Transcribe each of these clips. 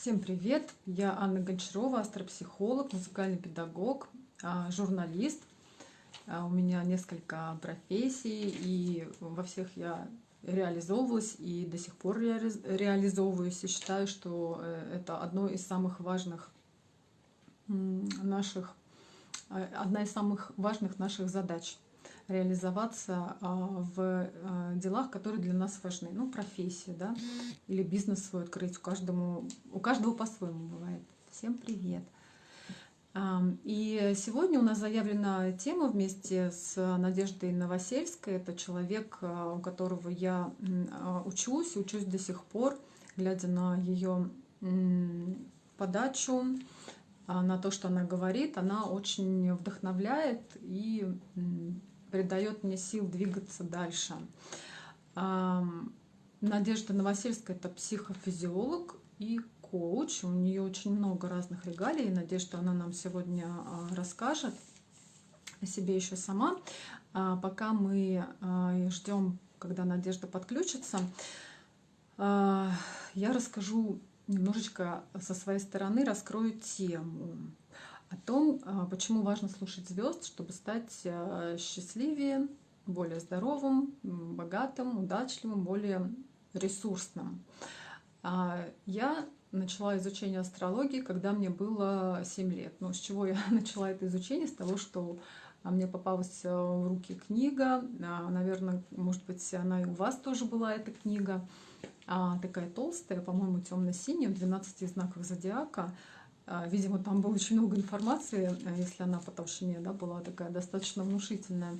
Всем привет! Я Анна Гончарова, астропсихолог, музыкальный педагог, а, журналист. А, у меня несколько профессий, и во всех я реализовывалась и до сих пор реализовываюсь. И считаю, что э, это одно из самых важных наших, а, одна из самых важных наших задач – реализоваться а, в а, делах, которые для нас важны. Ну, профессия, да, или бизнес свой открыть. У, каждому, у каждого по-своему бывает. Всем привет! И сегодня у нас заявлена тема вместе с Надеждой Новосельской. Это человек, а, у которого я учусь, учусь до сих пор, глядя на ее подачу, на то, что она говорит, она очень вдохновляет и придает мне сил двигаться дальше. Надежда Новосельская – это психофизиолог и коуч. У нее очень много разных регалий. Надежда, она нам сегодня а, расскажет о себе еще сама. А пока мы а, ждем, когда Надежда подключится, я расскажу немножечко со своей стороны, раскрою тему о том, а, почему важно слушать звезд, чтобы стать а, счастливее, более здоровым, богатым, удачливым, более ресурсным. А, я начала изучение астрологии, когда мне было 7 лет. Но с чего я начала это изучение? С того, что мне попалась в руки книга. Наверное, может быть, она и у вас тоже была, эта книга. Такая толстая, по-моему, темно-синяя, в 12 знаках зодиака. А, видимо, там было очень много информации, а, если она по толщине да, была такая достаточно внушительная.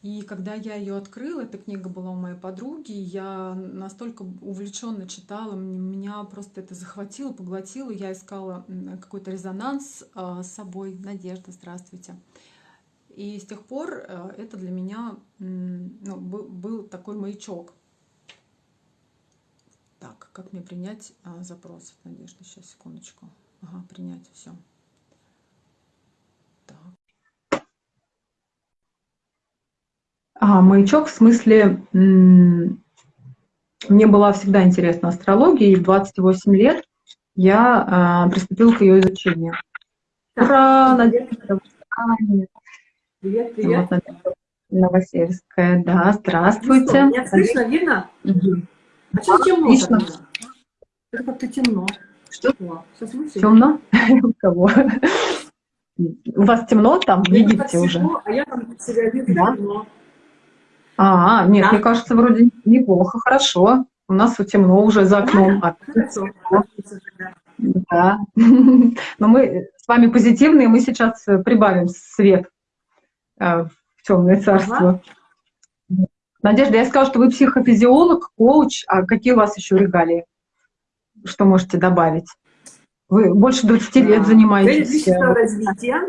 И когда я ее открыла, эта книга была у моей подруги, я настолько увлеченно читала, меня просто это захватило, поглотило. Я искала какой-то резонанс а, с собой. Надежда, здравствуйте. И с тех пор это для меня ну, был такой маячок. Так, как мне принять запрос? Надежда, сейчас, секундочку. Ага, принять все. Так. А, маячок в смысле, мне была всегда интересна астрология, и в 28 лет я а, приступила к ее изучению. Ура! Надежда! Привет, привет. Вот, Новосельская, да, здравствуйте. Ну, меня слышно, видно? Угу. А что темно? Как-то темно. Что? Темно? У кого? У вас темно там в Египте уже? А я там себя вижу да? темно. А, нет, да. мне кажется, вроде неплохо, хорошо. У нас темно уже за окном. Да, да. Но мы с вами позитивные, мы сейчас прибавим свет э, в темное царство. Ага. Надежда, я сказала, что вы психофизиолог, коуч, а какие у вас еще регалии? Что можете добавить? Вы больше 20 лет занимаетесь. Личностного развития.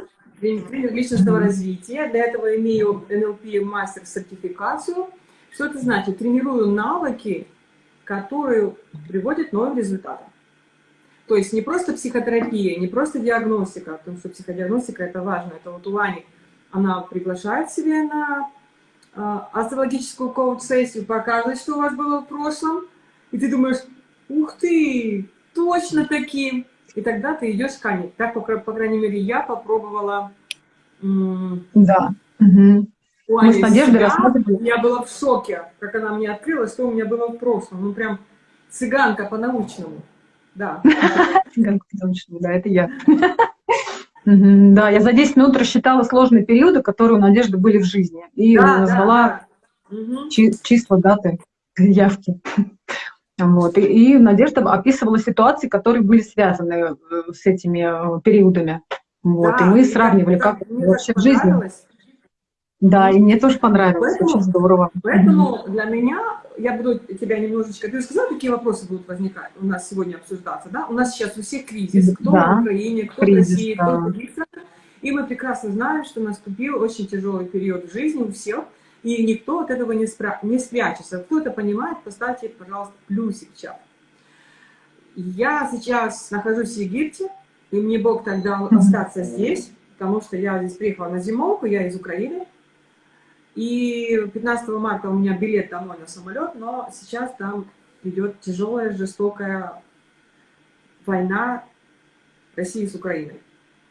Личностного развития. Для этого имею NLP мастер сертификацию. Что это значит? Тренирую навыки, которые приводят к новым результатам. То есть не просто психотерапия, не просто диагностика, потому что психодиагностика это важно. Это вот у Ани, она приглашает себе на э, астрологическую коуч-сессию, показывает, что у вас было в прошлом, и ты думаешь, ух ты, точно таким. И тогда ты идешь Ане. Так, по, по крайней мере, я попробовала. Да. Угу. Мы с Надеждой рассматривали. Я была в шоке, как она мне открыла, что у меня было в прошлом. Ну, прям цыганка по-научному. Да. Цыганка по-научному, да, это я. Да, я за 10 минут рассчитала сложные периоды, которые у Надежды были в жизни. И назвала числа, даты, явки. Вот. И, и Надежда описывала ситуации, которые были связаны э, с этими э, периодами. Вот. Да, и мы сравнивали, как вообще в жизни. Да, и мне тоже понравилось, поэтому, очень здорово. Поэтому для меня, я буду тебя немножечко... Ты сказала, какие вопросы будут возникать у нас сегодня обсуждаться, да? У нас сейчас у всех кризис, кто да, в Украине, кто кризис, в России, да. кто в Турции. И мы прекрасно знаем, что наступил очень тяжелый период в жизни у всех, и никто от этого не, спра не спрячется. Кто это понимает, поставьте, пожалуйста, плюсик в чат. Я сейчас нахожусь в Египте, и мне Бог так дал остаться здесь, потому что я здесь приехала на зимовку, я из Украины. И 15 марта у меня билет домой на самолет, но сейчас там идет тяжелая, жестокая война России с Украиной.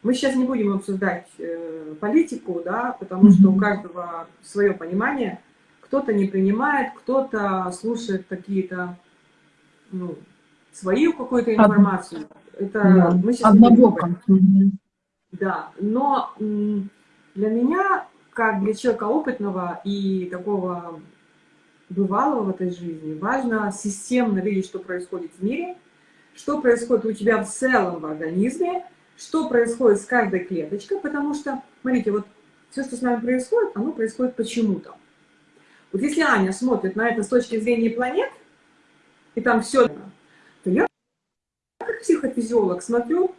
Мы сейчас не будем обсуждать э, политику, да, потому что у каждого свое понимание. Кто-то не принимает, кто-то слушает какие-то ну, свою какую-то информацию. Это да. мы сейчас Однобоко. Да, но для меня, как для человека опытного и такого бывалого в этой жизни, важно системно видеть, что происходит в мире, что происходит у тебя в целом в организме, что происходит с каждой клеточкой, потому что, смотрите, вот все, что с нами происходит, оно происходит почему-то. Вот если Аня смотрит на это с точки зрения планет, и там все, то я как психофизиолог смотрю,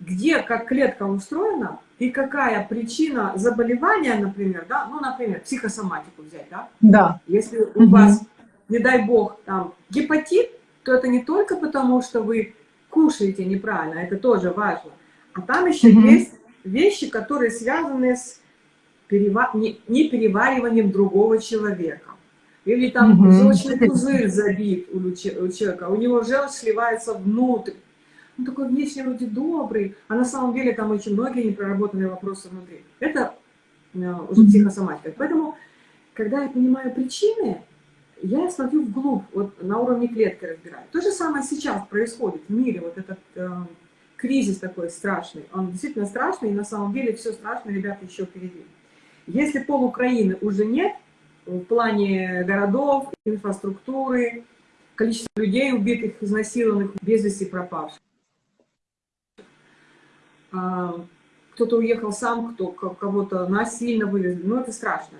где как клетка устроена и какая причина заболевания, например, да, ну, например, психосоматику взять, да? Да. Если у угу. вас, не дай бог, там, гепатит, то это не только потому, что вы кушаете неправильно, это тоже важно, а там еще угу. есть вещи, которые связаны с перева... не, не перевариванием другого человека. Или там угу. желчный пузырь забит у, у человека, у него желчь сливается внутрь. Он такой внешне вроде добрый, а на самом деле там очень многие непроработанные вопросы внутри. Это э, уже психосоматика. Поэтому, когда я понимаю причины, я смотрю вглубь, вот на уровне клетки разбираю. То же самое сейчас происходит в мире, вот этот э, кризис такой страшный. Он действительно страшный, и на самом деле все страшное, ребята, еще впереди. Если пол Украины уже нет, в плане городов, инфраструктуры, количество людей убитых, изнасилованных, без вести пропавших. А, кто-то уехал сам, кто кого-то насильно вывезли. Ну, это страшно.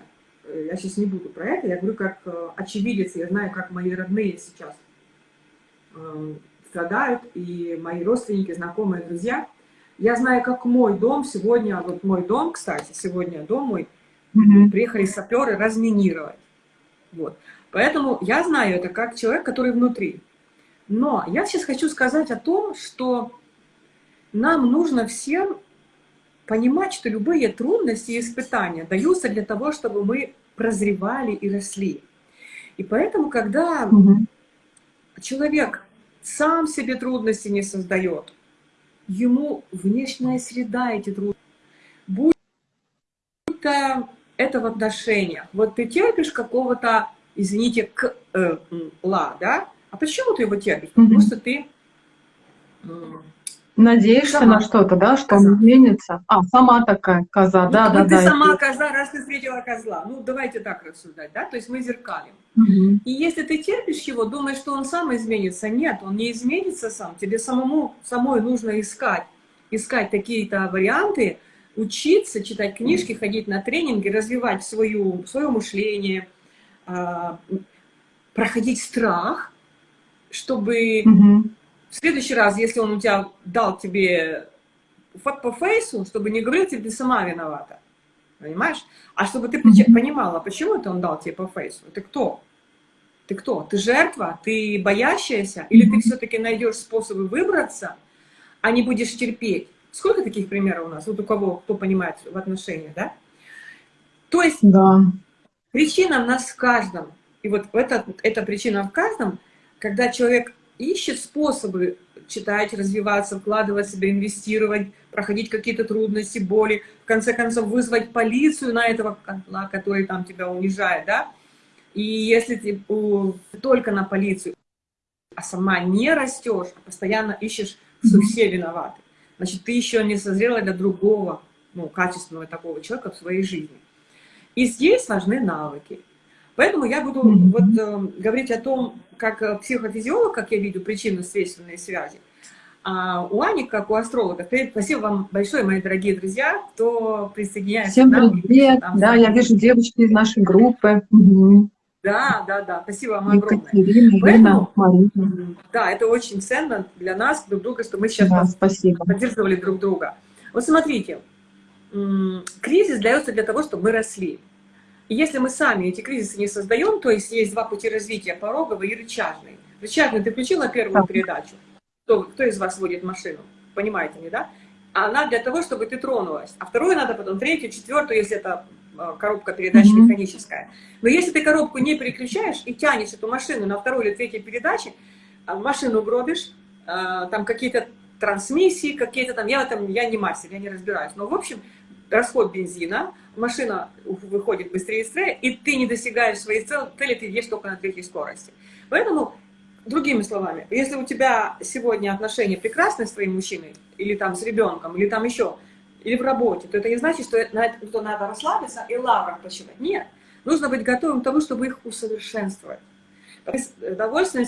Я сейчас не буду про это. Я говорю как э, очевидец. Я знаю, как мои родные сейчас э, страдают, и мои родственники, знакомые, друзья. Я знаю, как мой дом сегодня, вот мой дом, кстати, сегодня дом мой, mm приехали саперы разминировать. Вот. Поэтому я знаю это как человек, который внутри. Но я сейчас хочу сказать о том, что нам нужно всем понимать, что любые трудности и испытания даются для того, чтобы мы прозревали и росли. И поэтому, когда угу. человек сам себе трудности не создает, ему внешняя среда эти трудности, будь то это в отношениях. Вот ты терпишь какого-то, извините, к, э, ла, да? А почему ты его терпишь? Потому что ты Надеешься сама. на что-то, да, что коза. он изменится? А, сама такая коза, ну, да, да, ты да. Ты сама коза, раз ты встретила козла. Ну, давайте так рассуждать, да, то есть мы зеркалим. Угу. И если ты терпишь его, думаешь, что он сам изменится, нет, он не изменится сам. Тебе самому, самой нужно искать, искать какие-то варианты, учиться, читать книжки, ходить на тренинги, развивать свою, свое мышление, а, проходить страх, чтобы... Угу в следующий раз, если он у тебя дал тебе по фейсу, чтобы не говорил тебе, ты сама виновата. Понимаешь? А чтобы ты понимала, почему это он дал тебе по фейсу. Ты кто? Ты кто? Ты жертва? Ты боящаяся? Или ты все-таки найдешь способы выбраться, а не будешь терпеть? Сколько таких примеров у нас? Вот у кого, кто понимает в отношениях, да? То есть да. причина в нас в каждом. И вот это, эта причина в каждом, когда человек ищет способы читать, развиваться, вкладывать себя, инвестировать, проходить какие-то трудности, боли, в конце концов вызвать полицию на этого котла, который там тебя унижает, да? И если ты только на полицию, а сама не растешь, а постоянно ищешь, что все виноваты, значит, ты еще не созрела для другого, ну, качественного такого человека в своей жизни. И здесь важны навыки. Поэтому я буду вот э, говорить о том, как э, психофизиолог, как я вижу причинно-следственные связи, а у Ани, как у астролога. Спасибо вам большое, мои дорогие друзья, кто присоединяется Всем к нам. привет, там, да, я вижу девочки из нашей группы. Угу. Да, да, да, спасибо вам огромное. Екатерина, Поэтому, Марина. Да, это очень ценно для нас, друг друга, что мы сейчас да, спасибо. поддерживали друг друга. Вот смотрите, кризис дается для того, чтобы мы росли. Если мы сами эти кризисы не создаем, то есть есть два пути развития, пороговый и рычажный. Рычажный ты включила первую передачу. Кто, кто из вас водит машину? Понимаете, не да? Она для того, чтобы ты тронулась. А вторую надо потом, третью, четвертую, если это а, коробка передач mm -hmm. механическая. Но если ты коробку не переключаешь и тянешь эту машину на второй или третьей передаче, а машину гробишь, э, там какие-то трансмиссии, какие-то там, я этом, я не мастер, я не разбираюсь, но в общем, расход бензина, машина выходит быстрее и быстрее, и ты не достигаешь своей цели, ты едешь только на третьей скорости. Поэтому, другими словами, если у тебя сегодня отношения прекрасные с твоим мужчиной, или там с ребенком, или там еще, или в работе, то это не значит, что что надо расслабиться и лаврах почивать. Нет. Нужно быть готовым к тому, чтобы их усовершенствовать. Довольствие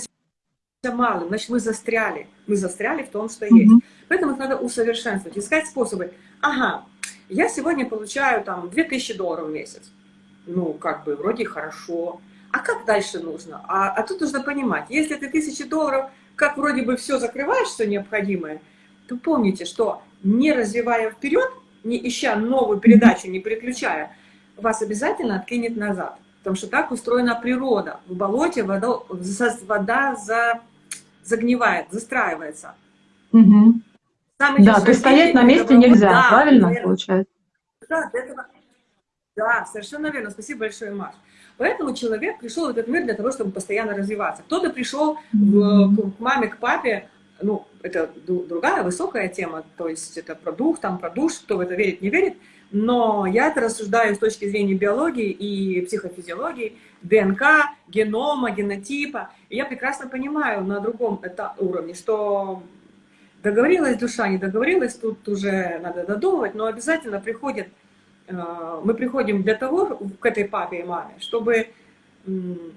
малым, значит, мы застряли. Мы застряли в том, что есть. Поэтому их надо усовершенствовать, искать способы. Ага, я сегодня получаю там 2000 долларов в месяц. Ну, как бы, вроде хорошо. А как дальше нужно? А, а тут нужно понимать, если ты 1000 долларов, как вроде бы все закрываешь, все необходимое, то помните, что не развивая вперед, не ища новую передачу, не переключая, вас обязательно откинет назад. Потому что так устроена природа. В болоте вода, вода за, загнивает, застраивается. Угу. Да, то есть стоять на месте нельзя, да, правильно наверное. получается? Да, этого... да, совершенно верно. Спасибо большое, Маш. Поэтому человек пришел в этот мир для того, чтобы постоянно развиваться. Кто-то пришел в, к маме, к папе, ну, это другая высокая тема, то есть это про дух, там про душ, кто в это верит, не верит, но я это рассуждаю с точки зрения биологии и психофизиологии, ДНК, генома, генотипа. И я прекрасно понимаю на другом это уровне, что договорилась душа, не договорилась, тут уже надо додумывать, но обязательно приходит, э, мы приходим для того, к этой папе и маме, чтобы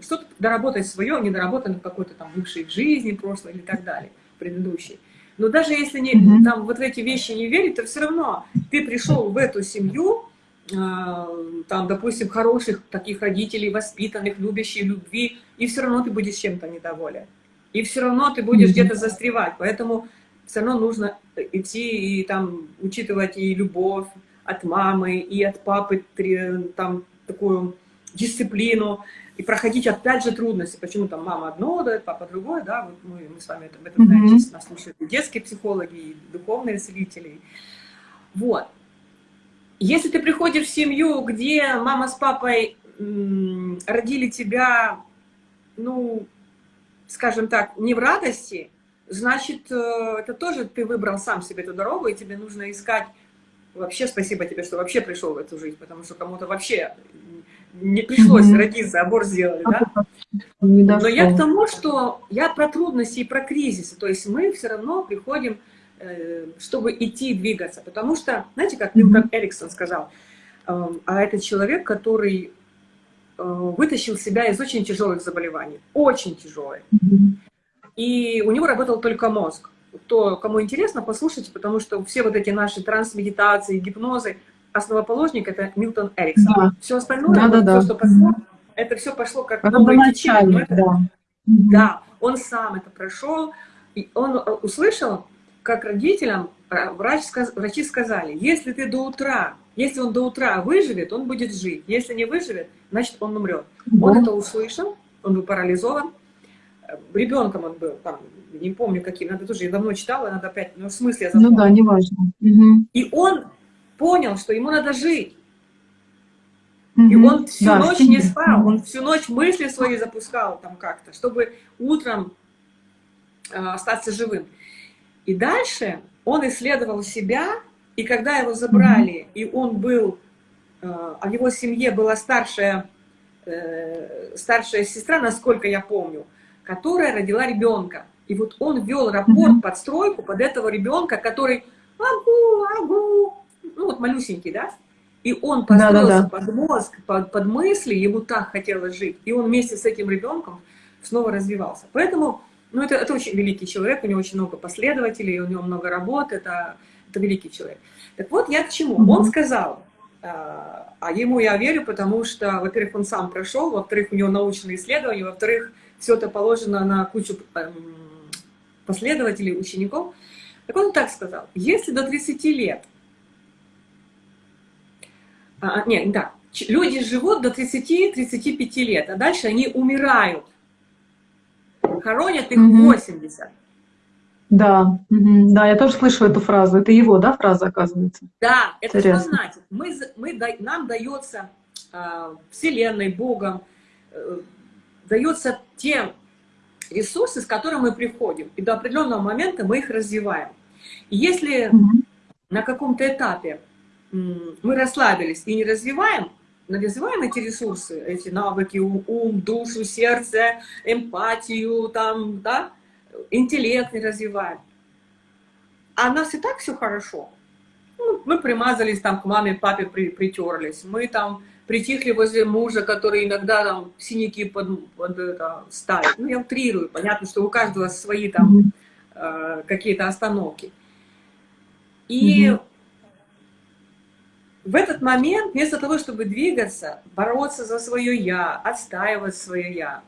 что-то доработать свое, не доработанное какой-то там бывшей жизни прошлой или так далее предыдущий. Но даже если не, mm -hmm. там, вот в эти вещи не верить, то все равно ты пришел в эту семью, э, там, допустим, хороших таких родителей, воспитанных, любящих любви, и все равно ты будешь чем-то недоволен. И все равно ты будешь mm -hmm. где-то застревать. Поэтому все равно нужно идти и там учитывать и любовь от мамы, и от папы, там, такую дисциплину, и проходить опять же трудности. Почему там мама одно дает, папа другое, да, вот мы, мы с вами об этом знаем, mm -hmm. нас слушают и детские психологи, и духовные целители. Вот. Если ты приходишь в семью, где мама с папой родили тебя, ну, скажем так, не в радости, значит, э, это тоже ты выбрал сам себе эту дорогу, и тебе нужно искать вообще спасибо тебе, что вообще пришел в эту жизнь, потому что кому-то вообще не пришлось mm -hmm. родиться, аборт сделали, да? Но я к тому, что я про трудности и про кризисы, то есть мы все равно приходим, э, чтобы идти, двигаться, потому что, знаете, как Милтон mm -hmm. Эриксон сказал, эм, а это человек, который э, вытащил себя из очень тяжелых заболеваний, очень тяжелых. Mm -hmm. И у него работал только мозг. То, кому интересно, послушайте, потому что все вот эти наши трансмедитации, гипнозы, основоположник это Милтон Эриксон. Да. Все остальное, да, да, да. что пошло, это все пошло как это новое течение. Это, да. да, он сам это прошел, и он э, услышал, как родителям э, врач, врачи сказали, если ты до утра, если он до утра выживет, он будет жить. Если не выживет, значит он умрет. Да. Он это услышал, он был парализован. Э, ребенком он был, там, не помню каким, надо тоже, я давно читала, надо опять, но в смысле я запомнила. Ну да, неважно. Угу. И он понял, что ему надо жить. И он всю да, ночь не спал, он всю ночь мысли свои запускал там как-то, чтобы утром э, остаться живым. И дальше он исследовал себя, и когда его забрали, и он был, э, а в его семье была старшая, э, старшая сестра, насколько я помню, которая родила ребенка. И вот он вел рапорт, подстройку под этого ребенка, который агу, агу, ну вот малюсенький, да, и он построился да, да, да. под мозг, под, под мысли, ему так хотелось жить, и он вместе с этим ребенком снова развивался. Поэтому, ну это, это очень великий человек, у него очень много последователей, у него много работ, это, это великий человек. Так вот, я к чему? Mm -hmm. Он сказал, а, а ему я верю, потому что, во-первых, он сам прошел, во-вторых, у него научные исследования, во-вторых, все это положено на кучу эм, последователей, учеников. Так он так сказал, если до 30 лет а, а, нет, да, люди живут до 30-35 лет, а дальше они умирают. Хоронят их угу. 80. Да, да, я тоже слышу эту фразу. Это его, да, фраза, оказывается? Да, это Интересно. что значит? Мы, мы, нам дается э, Вселенной, Богом, э, дается те ресурсы, с которыми мы приходим, и до определенного момента мы их развиваем. И если на каком-то этапе мы расслабились и не развиваем, развиваем эти ресурсы, эти навыки, ум, душу, сердце, эмпатию, там, да, интеллект не развиваем. А у нас и так все хорошо. Ну, мы примазались там к маме, папе при, притерлись. Мы там притихли возле мужа, который иногда там синяки под, под это, ставит. Ну, я утрирую. Понятно, что у каждого свои там э, какие-то остановки. И -hmm. в этот момент, вместо того, чтобы двигаться, бороться за свое «я», отстаивать свое «я»,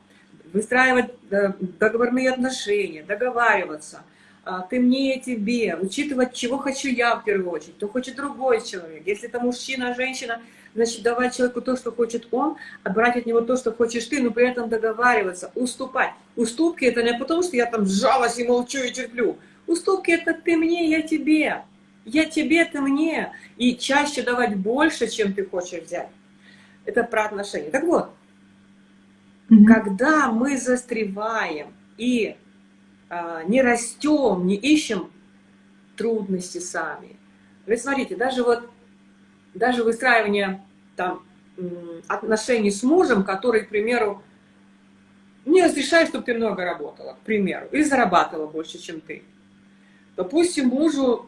выстраивать э, договорные отношения, договариваться, а, ты мне, тебе, учитывать, чего хочу я в первую очередь, то хочет другой человек. Если это мужчина, женщина, значит, давать человеку то, что хочет он, а брать от него то, что хочешь ты, но при этом договариваться, уступать. Уступки это не потому, что я там сжалась и молчу и терплю. Уступки это ты мне, я тебе. Я тебе, ты мне. И чаще давать больше, чем ты хочешь взять. Это про отношения. Так вот, mm -hmm. когда мы застреваем и а, не растем, не ищем трудности сами. Вы смотрите, даже вот, даже выстраивание там отношений с мужем, который, к примеру, не разрешает, чтобы ты много работала, к примеру, или зарабатывала больше, чем ты. Допустим, мужу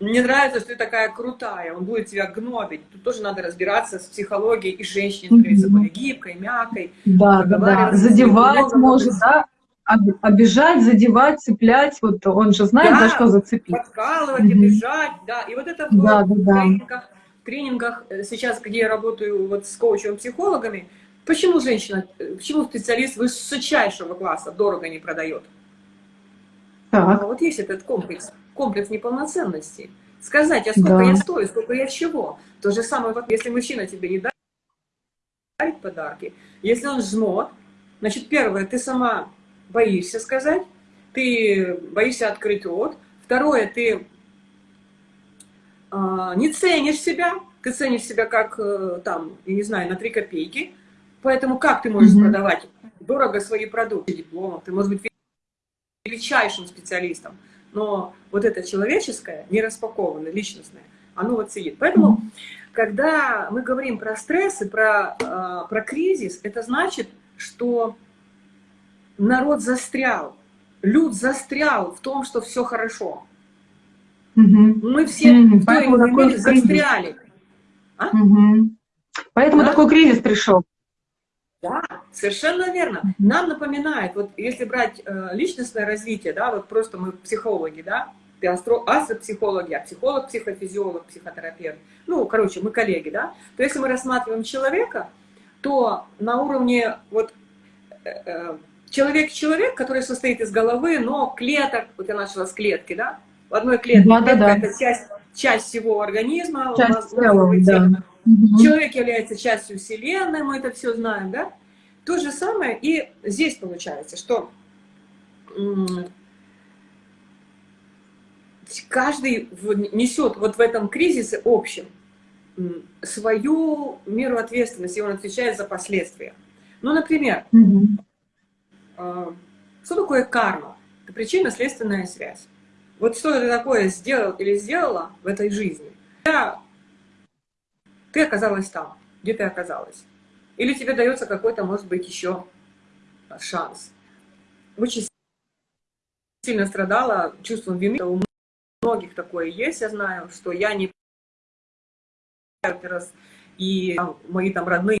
мне нравится, что ты такая крутая, он будет тебя гнобить. Тут тоже надо разбираться с психологией и женщине, становиться более гибкой, мягкой. Да, да, да. Задевать может, да? Обижать, задевать, цеплять, вот он же знает, да, за что зацепить. подкалывать, угу. обижать, да. И вот это да, в, да, тренингах, тренингах э, сейчас, где я работаю вот с коучем-психологами, почему женщина, э, почему специалист высочайшего класса дорого не продает? Так. А вот есть этот комплекс комплекс неполноценности. Сказать, а сколько да. я стою, сколько я чего. То же самое, вот если мужчина тебе не дарит подарки, если он жмот, значит, первое, ты сама боишься сказать, ты боишься открыть рот. Второе, ты э, не ценишь себя, ты ценишь себя как, э, там, я не знаю, на 3 копейки. Поэтому как ты можешь mm -hmm. продавать дорого свои продукты, дипломом? Ты можешь быть величайшим специалистом но вот это человеческое, не распакованное, личностное, оно вот сидит. Поэтому, когда мы говорим про стресс и про, э, про кризис, это значит, что народ застрял, люд застрял в том, что все хорошо. Угу. Мы все угу. той или иной мере застряли. А? Угу. Поэтому да? такой кризис пришел. Да, совершенно верно. Нам напоминает, вот если брать э, личностное развитие, да, вот просто мы психологи, да, ты астро, астропсихологи, а психолог, психофизиолог, психотерапевт, ну, короче, мы коллеги, да, то если мы рассматриваем человека, то на уровне вот человек-человек, э, который состоит из головы, но клеток, вот я начала с клетки, да, в одной клетке, да, клетка да, да. это часть, часть всего организма, часть тела, да. Угу. Человек является частью Вселенной, мы это все знаем, да? То же самое и здесь получается, что каждый несет вот в этом кризисе общем свою меру ответственности, и он отвечает за последствия. Ну, например, угу. Что такое карма? Это причинно-следственная связь. Вот что ты такое сделал или сделала в этой жизни. Ты оказалась там, где ты оказалась. Или тебе дается какой-то, может быть, еще шанс. Очень сильно страдала чувством вины. У многих такое есть, я знаю, что я не и мои там родные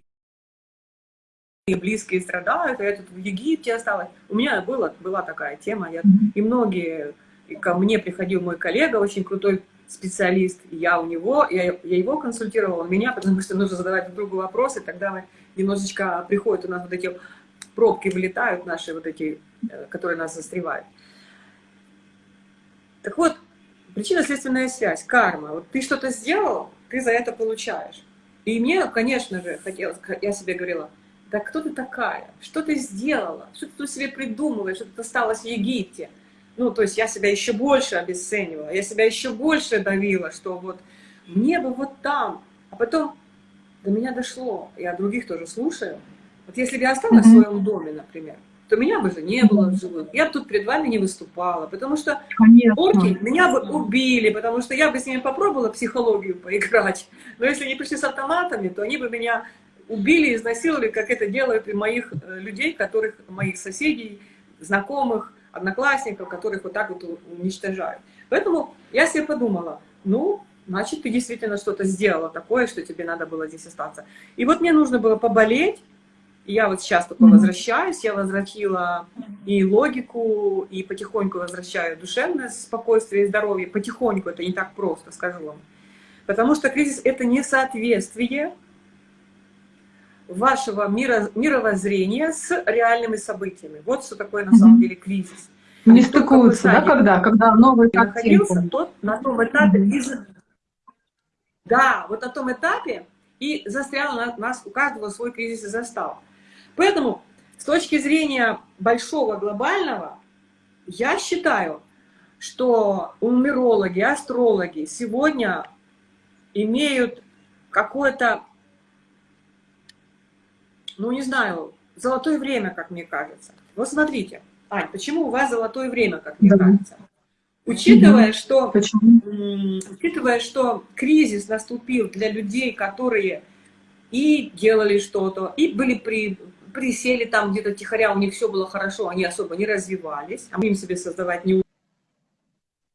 и близкие страдают, а я тут в Египте осталась. У меня была, была такая тема, я, и многие, и ко мне приходил мой коллега, очень крутой специалист, я у него, я, я его консультировала, он меня, потому что нужно задавать друг другу вопросы, тогда мы немножечко приходят у нас вот эти пробки вылетают наши вот эти, э, которые нас застревают. Так вот, причинно-следственная связь, карма. Вот ты что-то сделал, ты за это получаешь. И мне, конечно же, хотелось, я себе говорила, да кто ты такая? Что ты сделала? Что ты тут себе придумываешь? Что ты осталась в Египте? Ну, то есть я себя еще больше обесценивала, я себя еще больше давила, что вот мне бы вот там. А потом до меня дошло, я других тоже слушаю. Вот если бы я осталась mm -hmm. в своем доме, например, то меня бы же не было в живых. Я бы тут перед вами не выступала, потому что Конечно. орки меня бы убили, потому что я бы с ними попробовала психологию поиграть. Но если они пришли с автоматами, то они бы меня убили, изнасиловали, как это делают и моих э, людей, которых, моих соседей, знакомых, одноклассников, которых вот так вот уничтожают. Поэтому я себе подумала, ну, значит, ты действительно что-то сделала такое, что тебе надо было здесь остаться. И вот мне нужно было поболеть, и я вот сейчас только mm -hmm. возвращаюсь, я возвратила и логику, и потихоньку возвращаю душевное спокойствие и здоровье. Потихоньку, это не так просто, скажу вам. Потому что кризис — это несоответствие вашего мира, мировоззрения с реальными событиями. Вот что такое на самом деле кризис. Не стыкуются, да, когда? Когда новый находился, тот на том этапе из... Да, вот на том этапе и застрял на нас, у каждого свой кризис и застал. Поэтому с точки зрения большого глобального, я считаю, что нумерологи, астрологи сегодня имеют какое-то ну не знаю, золотое время, как мне кажется. Вот смотрите, Ань, почему у вас золотое время, как мне да. кажется? Учитывая, что, учитывая, что кризис наступил для людей, которые и делали что-то, и были при, присели там где-то тихоря, у них все было хорошо, они особо не развивались, а мы им себе создавать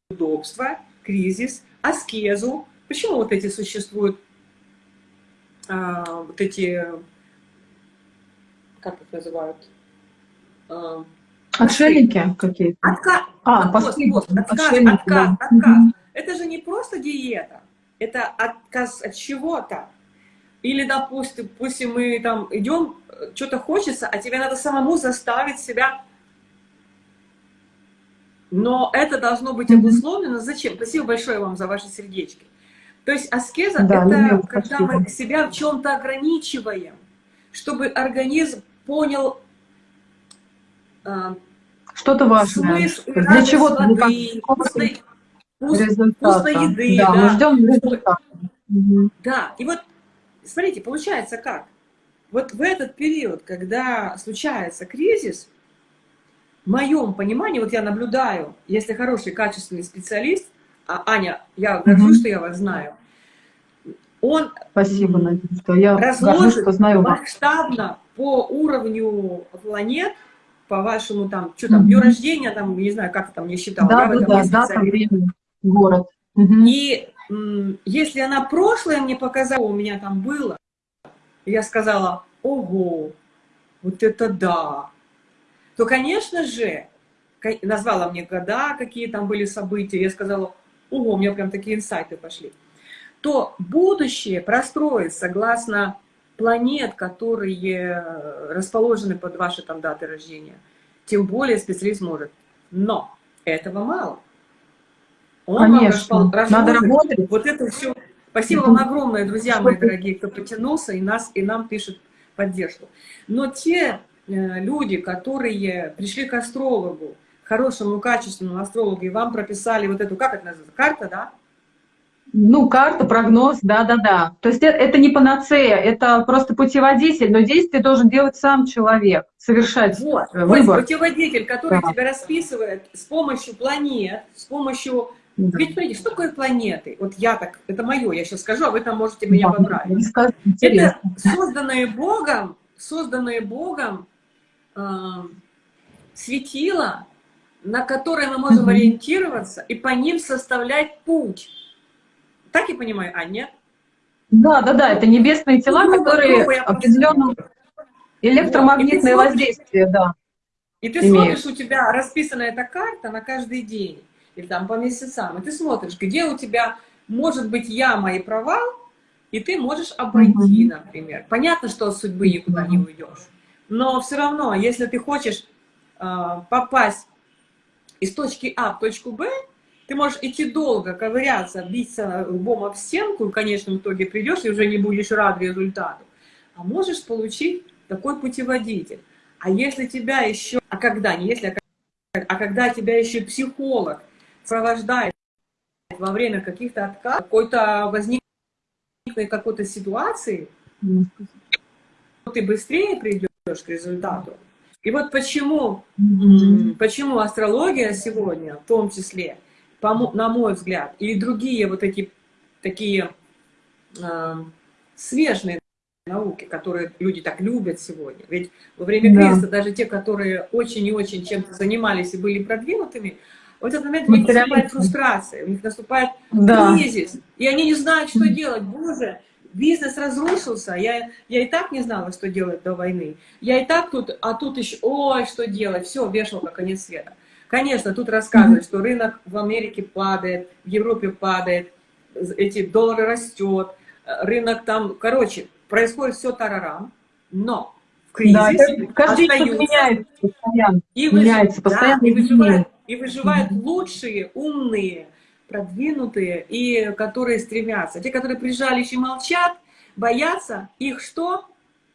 неудобства, кризис, аскезу. Почему вот эти существуют, а, вот эти как их называют? А, Отшельники какие-то? Отка... А, вот, вот, отказ, отказ, да. отказ. Это же не просто диета, это отказ от чего-то. Или, допустим, пусть мы там идем, что-то хочется, а тебе надо самому заставить себя. Но это должно быть обусловлено. Зачем? Спасибо большое вам за ваши сердечки. То есть аскеза да, это когда спасибо. мы себя в чем-то ограничиваем, чтобы организм понял а, что-то важное. Смысл, Для чего воды, вкусной, вкусной еды. Да, да. мы ждем результата. Да, и вот, смотрите, получается как? Вот в этот период, когда случается кризис, в моем понимании, вот я наблюдаю, если хороший, качественный специалист, а Аня, я горжусь, угу. что я вас знаю, он Спасибо, Надежда. Я разложит горжусь, что знаю масштабно по уровню планет, по вашему там, что там, дню рождения, там, не знаю, как там не считала. Да, да, да, да, там время, город. И если она прошлое мне показала, у меня там было, я сказала, ого, вот это да, то, конечно же, назвала мне года, какие там были события, я сказала, ого, у меня прям такие инсайты пошли, то будущее простроить согласно планет, которые расположены под ваши там даты рождения, тем более специалист может. Но этого мало. Он Конечно, надо работать. Вот это все. Спасибо вам огромное, друзья мои дорогие, кто потянулся и, нас, и нам пишет поддержку. Но те э, люди, которые пришли к астрологу, хорошему, качественному астрологу, и вам прописали вот эту, как это называется, карта, да? Ну, карта, прогноз, да-да-да. То есть это, это не панацея, это просто путеводитель, но действие должен делать сам человек, совершать вот, э, выбор. Вот путеводитель, который да. тебя расписывает с помощью планет, с помощью... Да. Ведь, смотрите, что такое планеты? Вот я так, это мое, я сейчас скажу, а вы там можете меня да, поправить. Это созданные Богом, созданные Богом э, светила, на которые мы можем ориентироваться и по ним составлять путь. Так я понимаю, а нет? Да, да, да, это небесные тела, ну, которые грубо определенном электромагнитное вот, воздействие, да. И ты имеют. смотришь, у тебя расписана эта карта на каждый день, или там по месяцам, и ты смотришь, где у тебя может быть яма и провал, и ты можешь обойти, угу. например. Понятно, что от судьбы никуда не уйдешь, но все равно, если ты хочешь э, попасть из точки А в точку Б, ты можешь идти долго, ковыряться, биться лбом об стенку, и в конечном итоге придешь и уже не будешь рад результату. А можешь получить такой путеводитель. А если тебя еще, а когда, не если, а, а когда тебя еще психолог сопровождает во время каких-то отказов, какой-то возникной какой-то ситуации, ты быстрее придешь к результату. И вот почему, почему астрология сегодня, в том числе, по на мой взгляд, и другие вот эти такие э, смежные науки, которые люди так любят сегодня. Ведь во время Да. кризиса даже те, которые очень и очень чем-то занимались и были продвинутыми, в этот момент у них наступает фрустрация, у них наступает Да. кризис, и они не знают, что делать. Боже, бизнес разрушился, я, я и так не знала, что делать до войны. Я и так тут, а тут еще, ой, что делать, все, вешалка, конец света. Конечно, тут рассказывают, что рынок в Америке падает, в Европе падает, эти доллары растет, рынок там, короче, происходит все тарарам, но в Да, кризисе это каждый остаются меняется постоянно. и, меняется, да, постоянно и выживают, и выживают лучшие, умные, продвинутые и которые стремятся. Те, которые прижались и молчат, боятся, их что?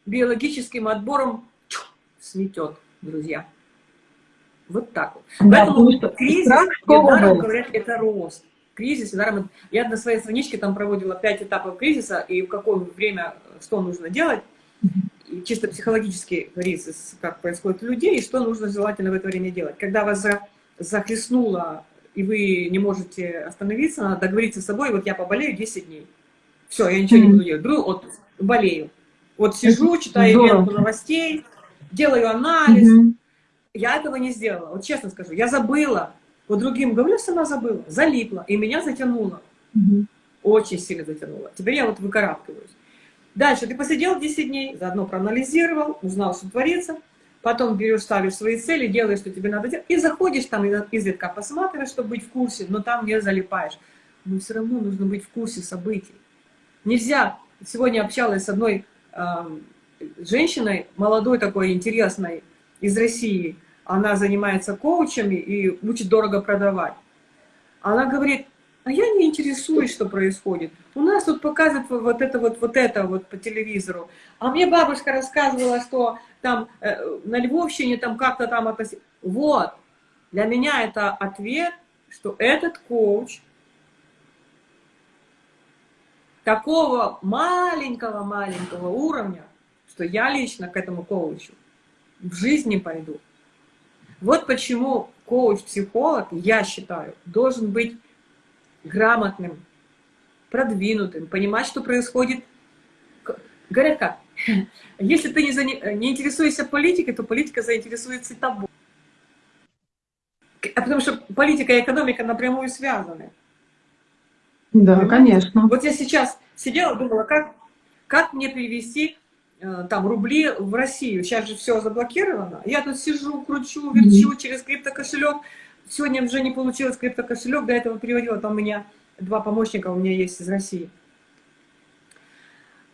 Биологическим отбором чух, сметет, друзья. Вот так вот. Да, Поэтому что кризис, роста. говорят, это рост. Кризис, недаром... Я на своей страничке там проводила пять этапов кризиса, и в какое время что нужно делать. И чисто психологический кризис, как происходит у людей, и что нужно желательно в это время делать. Когда вас за, захлестнуло, и вы не можете остановиться, надо договориться с собой, вот я поболею 10 дней. Все, я ничего не буду делать. Беру отпуск, болею. Вот сижу, читаю ленту новостей, делаю анализ. Я этого не сделала. Вот честно скажу, я забыла. Вот другим говорю, сама забыла. Залипла. И меня затянуло. Мгм. Очень сильно затянуло. Теперь я вот выкарабкиваюсь. Дальше ты посидел 10 дней, заодно проанализировал, узнал, что творится. Потом берешь, ставишь свои цели, делаешь, что тебе надо делать. И заходишь там, изредка посматриваешь, чтобы быть в курсе, но там не залипаешь. Но все равно нужно быть в курсе событий. Нельзя. Сегодня общалась с одной эм, женщиной, молодой такой, интересной, из России. Она занимается коучами и учит дорого продавать. Она говорит, а я не интересуюсь, что происходит. У нас тут показывают вот это вот, вот это вот по телевизору. А мне бабушка рассказывала, что там э, на Львовщине там как-то там относились. Вот. Для меня это ответ, что этот коуч такого маленького-маленького уровня, что я лично к этому коучу в жизни пойду. Вот почему коуч-психолог, я считаю, должен быть грамотным, продвинутым, понимать, что происходит. Говорят как, если ты не, зане- не интересуешься политикой, то политика заинтересуется тобой. А потому что политика и экономика напрямую связаны. Да, Понимаете? конечно. Вот я сейчас сидела, думала, как, как мне перевести э, там рубли в Россию. Сейчас же все заблокировано. Я тут сижу, кручу, верчу через криптокошелек. Сегодня уже не получилось криптокошелек, до этого переводила. Там у меня два помощника у меня есть из России.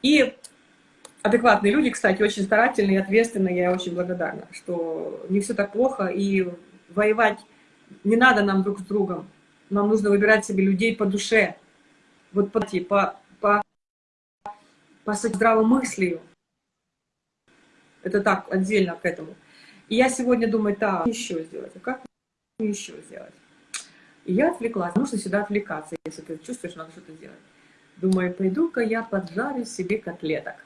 И адекватные люди, кстати, очень старательные, ответственные. Я очень благодарна, что не все так плохо. И воевать не надо нам друг с другом. Нам нужно выбирать себе людей по душе. Вот по, по, по, по здравомыслию. Это так, отдельно к этому. И я сегодня думаю, так, еще сделать, а как еще сделать? И я отвлеклась, нужно сюда отвлекаться, если ты чувствуешь, надо что-то делать. Думаю, пойду-ка я поджарю себе котлеток.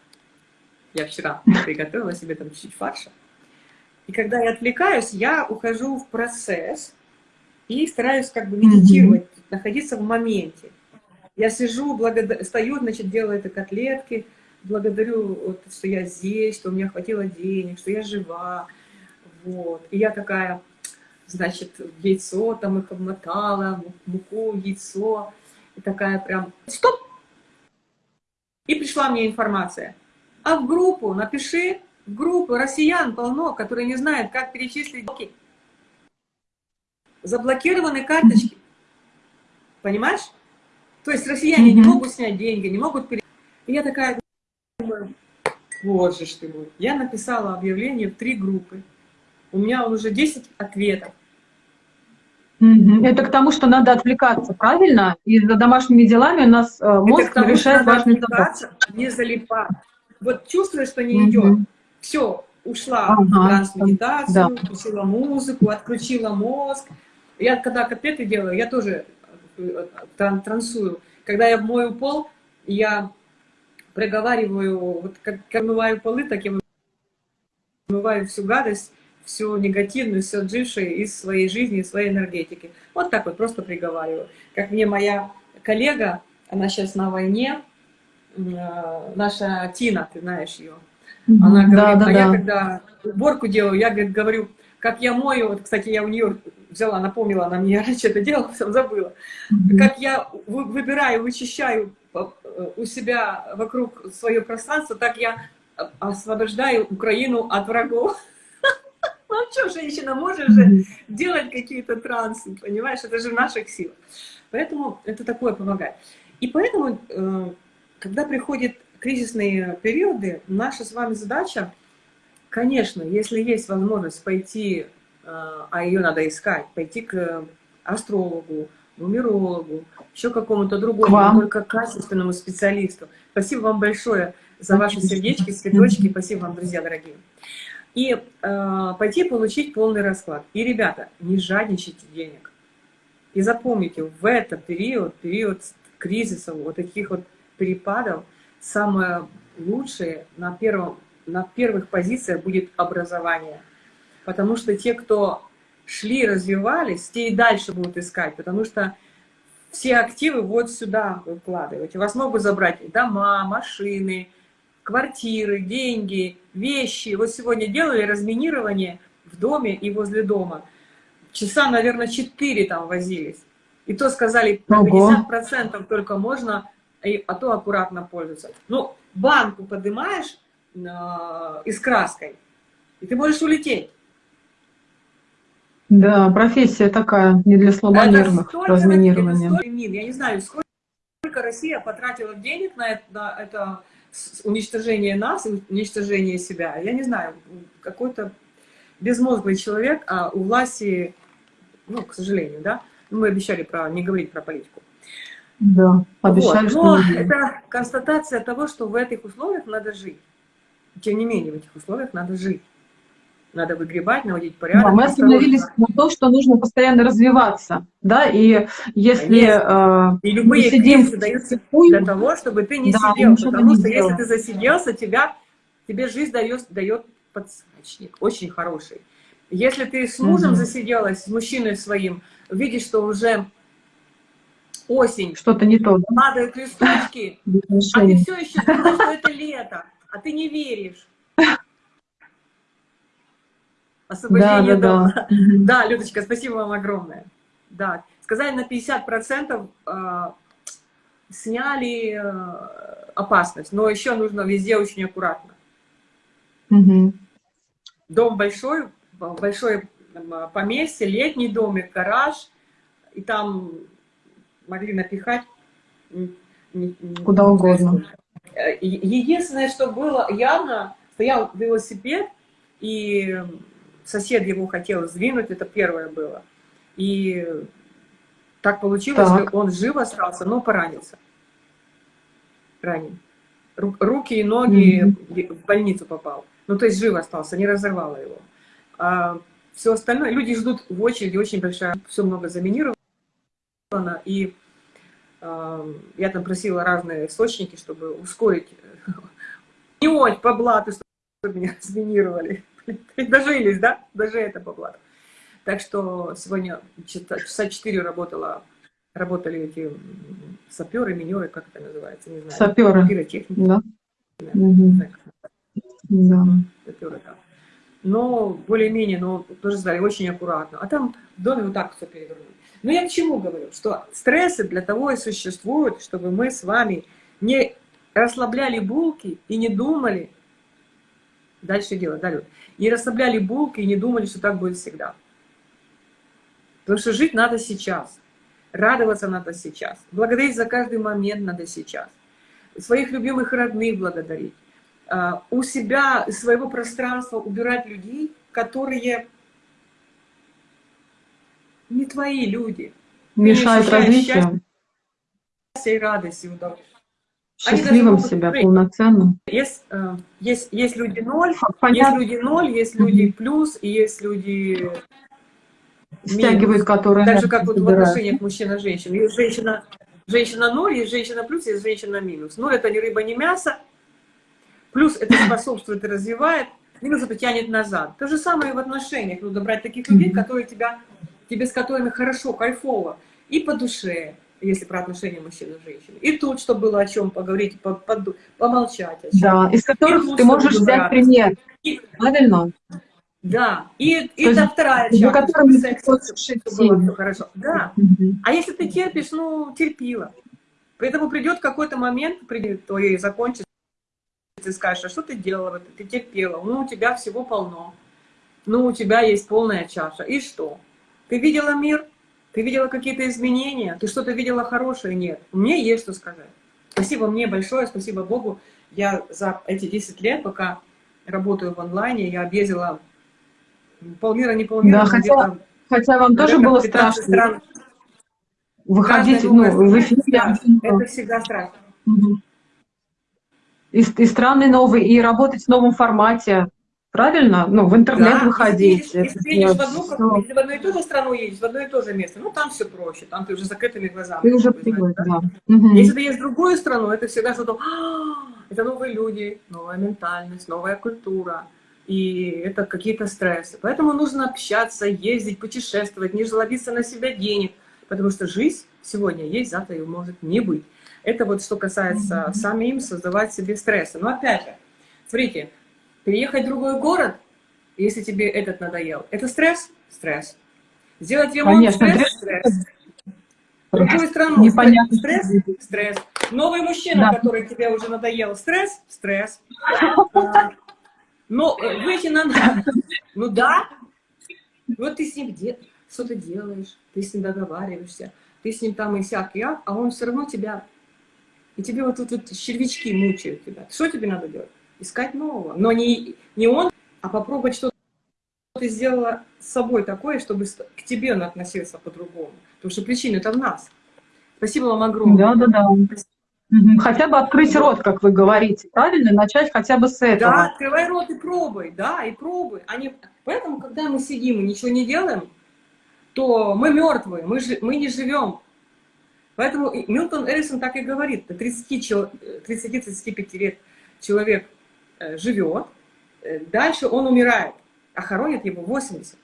Я вчера приготовила себе там чуть-чуть фарша. И когда я отвлекаюсь, я ухожу в процесс и стараюсь как бы медитировать, находиться в моменте. Я сижу, благода... стою, значит, делаю это котлетки, благодарю, вот, что я здесь, что у меня хватило денег, что я жива. Вот. И я такая, значит, яйцо там их обмотала, муку, яйцо. И такая прям, стоп! И пришла мне информация. А в группу напиши, в группу россиян полно, которые не знают, как перечислить деньги. Заблокированы карточки. Понимаешь? То есть россияне не Мгм. могут снять деньги, не могут пере... И я такая вот же ж ты мой. Я написала объявление в три группы. У меня уже 10 ответов. Это к тому, что надо отвлекаться, правильно? И за домашними делами у нас э, мозг тому, решает важные задачи. отвлекаться, не залипать. Вот чувствуешь, что не Мгм. идет. Все, ушла в Ага, трансмедитацию, да. включила музыку, отключила мозг. Я когда котлеты делаю, я тоже э, тран- трансую. Когда я мою пол, я проговариваю, вот как, как мываю полы, так я вымываю всю гадость, всю негативную, все отжившее из своей жизни, из своей энергетики. Вот так вот просто приговариваю. Как мне моя коллега, она сейчас на войне, э, наша Тина, ты знаешь ее, она говорит, да, да, а я да. когда уборку делаю, я говорит, говорю, как я мою, вот, кстати, я у нее взяла, напомнила, она мне раньше это делала, потом забыла, как я вы- выбираю, вычищаю у себя вокруг свое пространство, так я э, освобождаю Украину от врагов. Ну а что, женщина, можешь же делать какие-то трансы, понимаешь, это же в наших силах. Поэтому это такое помогает. И поэтому, э, когда приходят кризисные периоды, наша с вами задача, конечно, если есть возможность пойти, э, а ее надо искать, пойти к астрологу, нумерологу, еще какому-то другому, вам. только качественному специалисту. Спасибо вам большое за ваши сердечки, цветочки. Спасибо вам, друзья дорогие. И э, пойти получить полный расклад. И, ребята, не жадничайте денег. И запомните, в этот период, период кризисов, вот таких вот перепадов, самое лучшее на, первом, на первых позициях будет образование. Потому что те, кто шли, развивались, те и дальше будут искать, потому что все активы вот сюда вы вкладываете. Вас могут забрать дома, машины, квартиры, деньги, вещи. Вот сегодня делали разминирование в доме и возле дома. Часа, наверное, 4 там возились. И то сказали, на Ого. 50% только можно, а то аккуратно пользоваться. Ну, банку поднимаешь э, и с краской, и ты можешь улететь. Да, профессия такая, не для слабонервных, столько разминирование. это столько мин. Я не знаю, сколько, сколько Россия потратила денег на это, на это уничтожение нас, уничтожение себя. Я не знаю, какой-то безмозглый человек, а у власти, ну, к сожалению, да, мы обещали про, не говорить про политику. Да, обещали, Вот, Но это констатация того, что в этих условиях надо жить. Тем не менее, в этих условиях надо жить. Надо выгребать, наводить порядок. Да, мы осторожно. остановились на том, что нужно постоянно развиваться, да, и если э, И любые мы сидим кризисы даются для того, чтобы ты не Да, сидел. Потому что если делал. ты засиделся, тебя, тебе жизнь дает, дает подсрачник, очень хороший. Если ты с мужем Мгм. засиделась, с мужчиной своим, видишь, что уже осень, что-то не то, да, падают листочки, а ты все еще думаешь, что это лето, а ты не веришь. Да, Освобождение да, дома. да. Да, Людочка, спасибо вам огромное. Да, сказали на 50% э, сняли опасность, но еще нужно везде очень аккуратно. Мгм. Дом большой, большое там, поместье, летний домик, гараж, и там могли напихать Куда угодно. Э, Единственное, что было явно, стоял велосипед, и сосед его хотел сдвинуть, это первое было. И так получилось, Так. что он жив остался, но поранился. Ранен. Ру- Руки и ноги в больницу попал. Ну, то есть жив остался, не разорвало его. А все остальное, люди ждут в очереди, очень большая, все много заминировано. И а, я там просила разные источники, чтобы ускорить, не по блату, чтобы меня заминировали. Дожились, да? Даже это по. Так что сегодня часа часа 4 работала, работали эти саперы, минеры, как это называется, не знаю. Саперы. Пиротехники, Да. знаю, как Да. саперы, да. Но более-менее, но тоже сказали, очень аккуратно. А там в доме вот так все перевернули. Но я к чему говорю? Что стрессы для того и существуют, чтобы мы с вами не расслабляли булки и не думали, дальше дело, да, Люд? Не расслабляли булки и не думали, что так будет всегда. Потому что жить надо сейчас, радоваться надо сейчас, благодарить за каждый момент надо сейчас, своих любимых родных благодарить, а, у себя, из своего пространства убирать людей, которые не твои люди. Ощущаешь развитию, и радость, и удовольствие. Счастливым себя, полноценным. Есть, э, есть, есть люди ноль, есть люди ноль, есть люди плюс, и есть люди стягивает, которые Так же, как вот в отношениях мужчина-женщина. Есть женщина, женщина ноль, есть женщина плюс, есть женщина минус. Ноль это ни рыба, ни мясо. Плюс это способствует и развивает. минус это тянет назад. То же самое и в отношениях. Нужно брать таких людей, которые тебя, тебе с которыми хорошо, кайфово. И по душе, если про отношения мужчины и женщины. И тут, чтобы было о чем поговорить, по, по, помолчать. О чем. Да, из которых тут, ты можешь взять брать. пример. И- Правильно? да, и, и То есть вторая часть, ты секс, чтобы было все хорошо. Да, Мгм. а если ты терпишь, ну, терпила. Поэтому придет какой-то момент, придет твое закончится, ты скажешь, а что ты делала, ты терпела, ну, у тебя всего полно, ну, у тебя есть полная чаша, и что? Ты видела мир, ты видела какие-то изменения, ты что-то видела хорошее? Нет. Мне есть что сказать. Спасибо мне большое, спасибо Богу. Я за эти 10 лет, пока работаю в онлайне, я объездила полмира, не полмира, Да, хотя Хотя вам тоже было 15 страшно стран. выходить ну, в эфир. да, это всегда страшно. И, и страны новые, и работать в новом формате. Правильно? Ну, в интернет Да, выходить. Если, если ты едешь в одну, как- если в одну и ту же страну едешь, в одно и то же место, ну там все проще, там ты уже с закрытыми глазами. Ты уже привык, да. Мгм. Если ты едешь в другую страну, это всегда что-то, «А, это новые люди, новая ментальность, новая культура, и это какие-то стрессы. Поэтому нужно общаться, ездить, путешествовать, не жлобиться на себя денег, потому что жизнь сегодня есть, завтра ее может не быть. Это вот что касается самим создавать себе стрессы. Но опять же, смотрите, переехать в другой город, если тебе этот надоел, это стресс? Стресс. Сделать ремонт? Конечно, стресс? стресс. Стресс. Другую страну? Непонятно, Стресс? Стресс. Новый мужчина, Да. который тебе уже надоел? Стресс? Стресс. А, Ну, э, выйти на... Ну да. Вот ты с ним где... Что ты делаешь? Ты с ним договариваешься. Ты с ним там и всякий, а, а он все равно тебя... И тебе вот тут вот червячки мучают тебя. Что тебе надо делать? Искать нового. Но не, не он, а попробовать что ты сделала с собой такое, чтобы к тебе он относился по-другому. Потому что причина это в нас. Спасибо вам огромное. Да, да, да. Хотя бы открыть рот, как вы говорите, правильно? Начать хотя бы с Да, этого. открывай рот и пробуй, да, и пробуй. А не- Поэтому, когда мы сидим и ничего не делаем, то мы мертвые, мы, жи- мы не живем. Поэтому Милтон Эрисон так и говорит, до 30 чел- э, 30-35 лет человек живет, э, дальше он умирает, а хоронят его 80.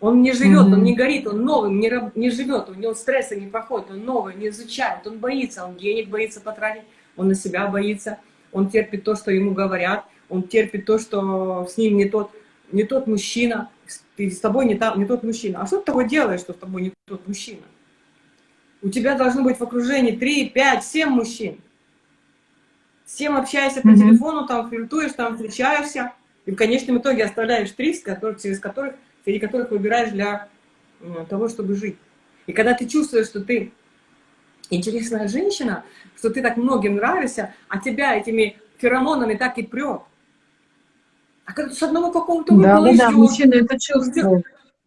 Он не живет, Мгм. он не горит, он новым не, не живет, у него стресса не проходит, он новый не изучает, он боится, он денег боится потратить, он на себя боится, он терпит то, что ему говорят, он терпит то, что с ним не тот, не тот мужчина, ты с тобой не, та- не тот мужчина. А что ты того делаешь, что с тобой не тот мужчина? У тебя должно быть в окружении 3, 5, 7 мужчин. С кем общаешься по Мгм. телефону, там флиртуешь, там встречаешься, и в конечном итоге оставляешь три, через которых, среди которых выбираешь для того, чтобы жить. И когда ты чувствуешь, что ты интересная женщина, что ты так многим нравишься, а тебя этими феромонами так и прет. А когда ты с одного какого-то Да, выпала да, да, мужчина это чувствует.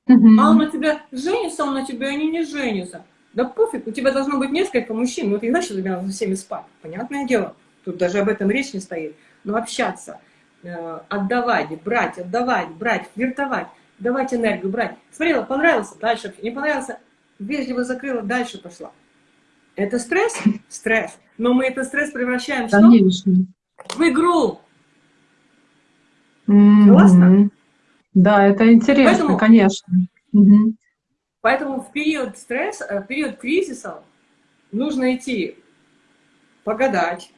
А он на тебя женится, он на тебя, они не женятся. Да пофиг, у тебя должно быть несколько мужчин, ну ты тебе надо со всеми спать, понятное дело. Тут даже об этом речь не стоит. Но общаться, э, отдавать, брать, отдавать, брать, флиртовать, давать энергию, брать. Смотрела, понравился, дальше, не понравился, вежливо закрыла, дальше пошла. Это стресс? Стресс. Но мы этот стресс превращаем что? В игру. Мгм. Согласна? Да, это интересно, Поэтому- конечно. Мгм. Поэтому в период стресса, э, в период кризиса нужно идти погадать,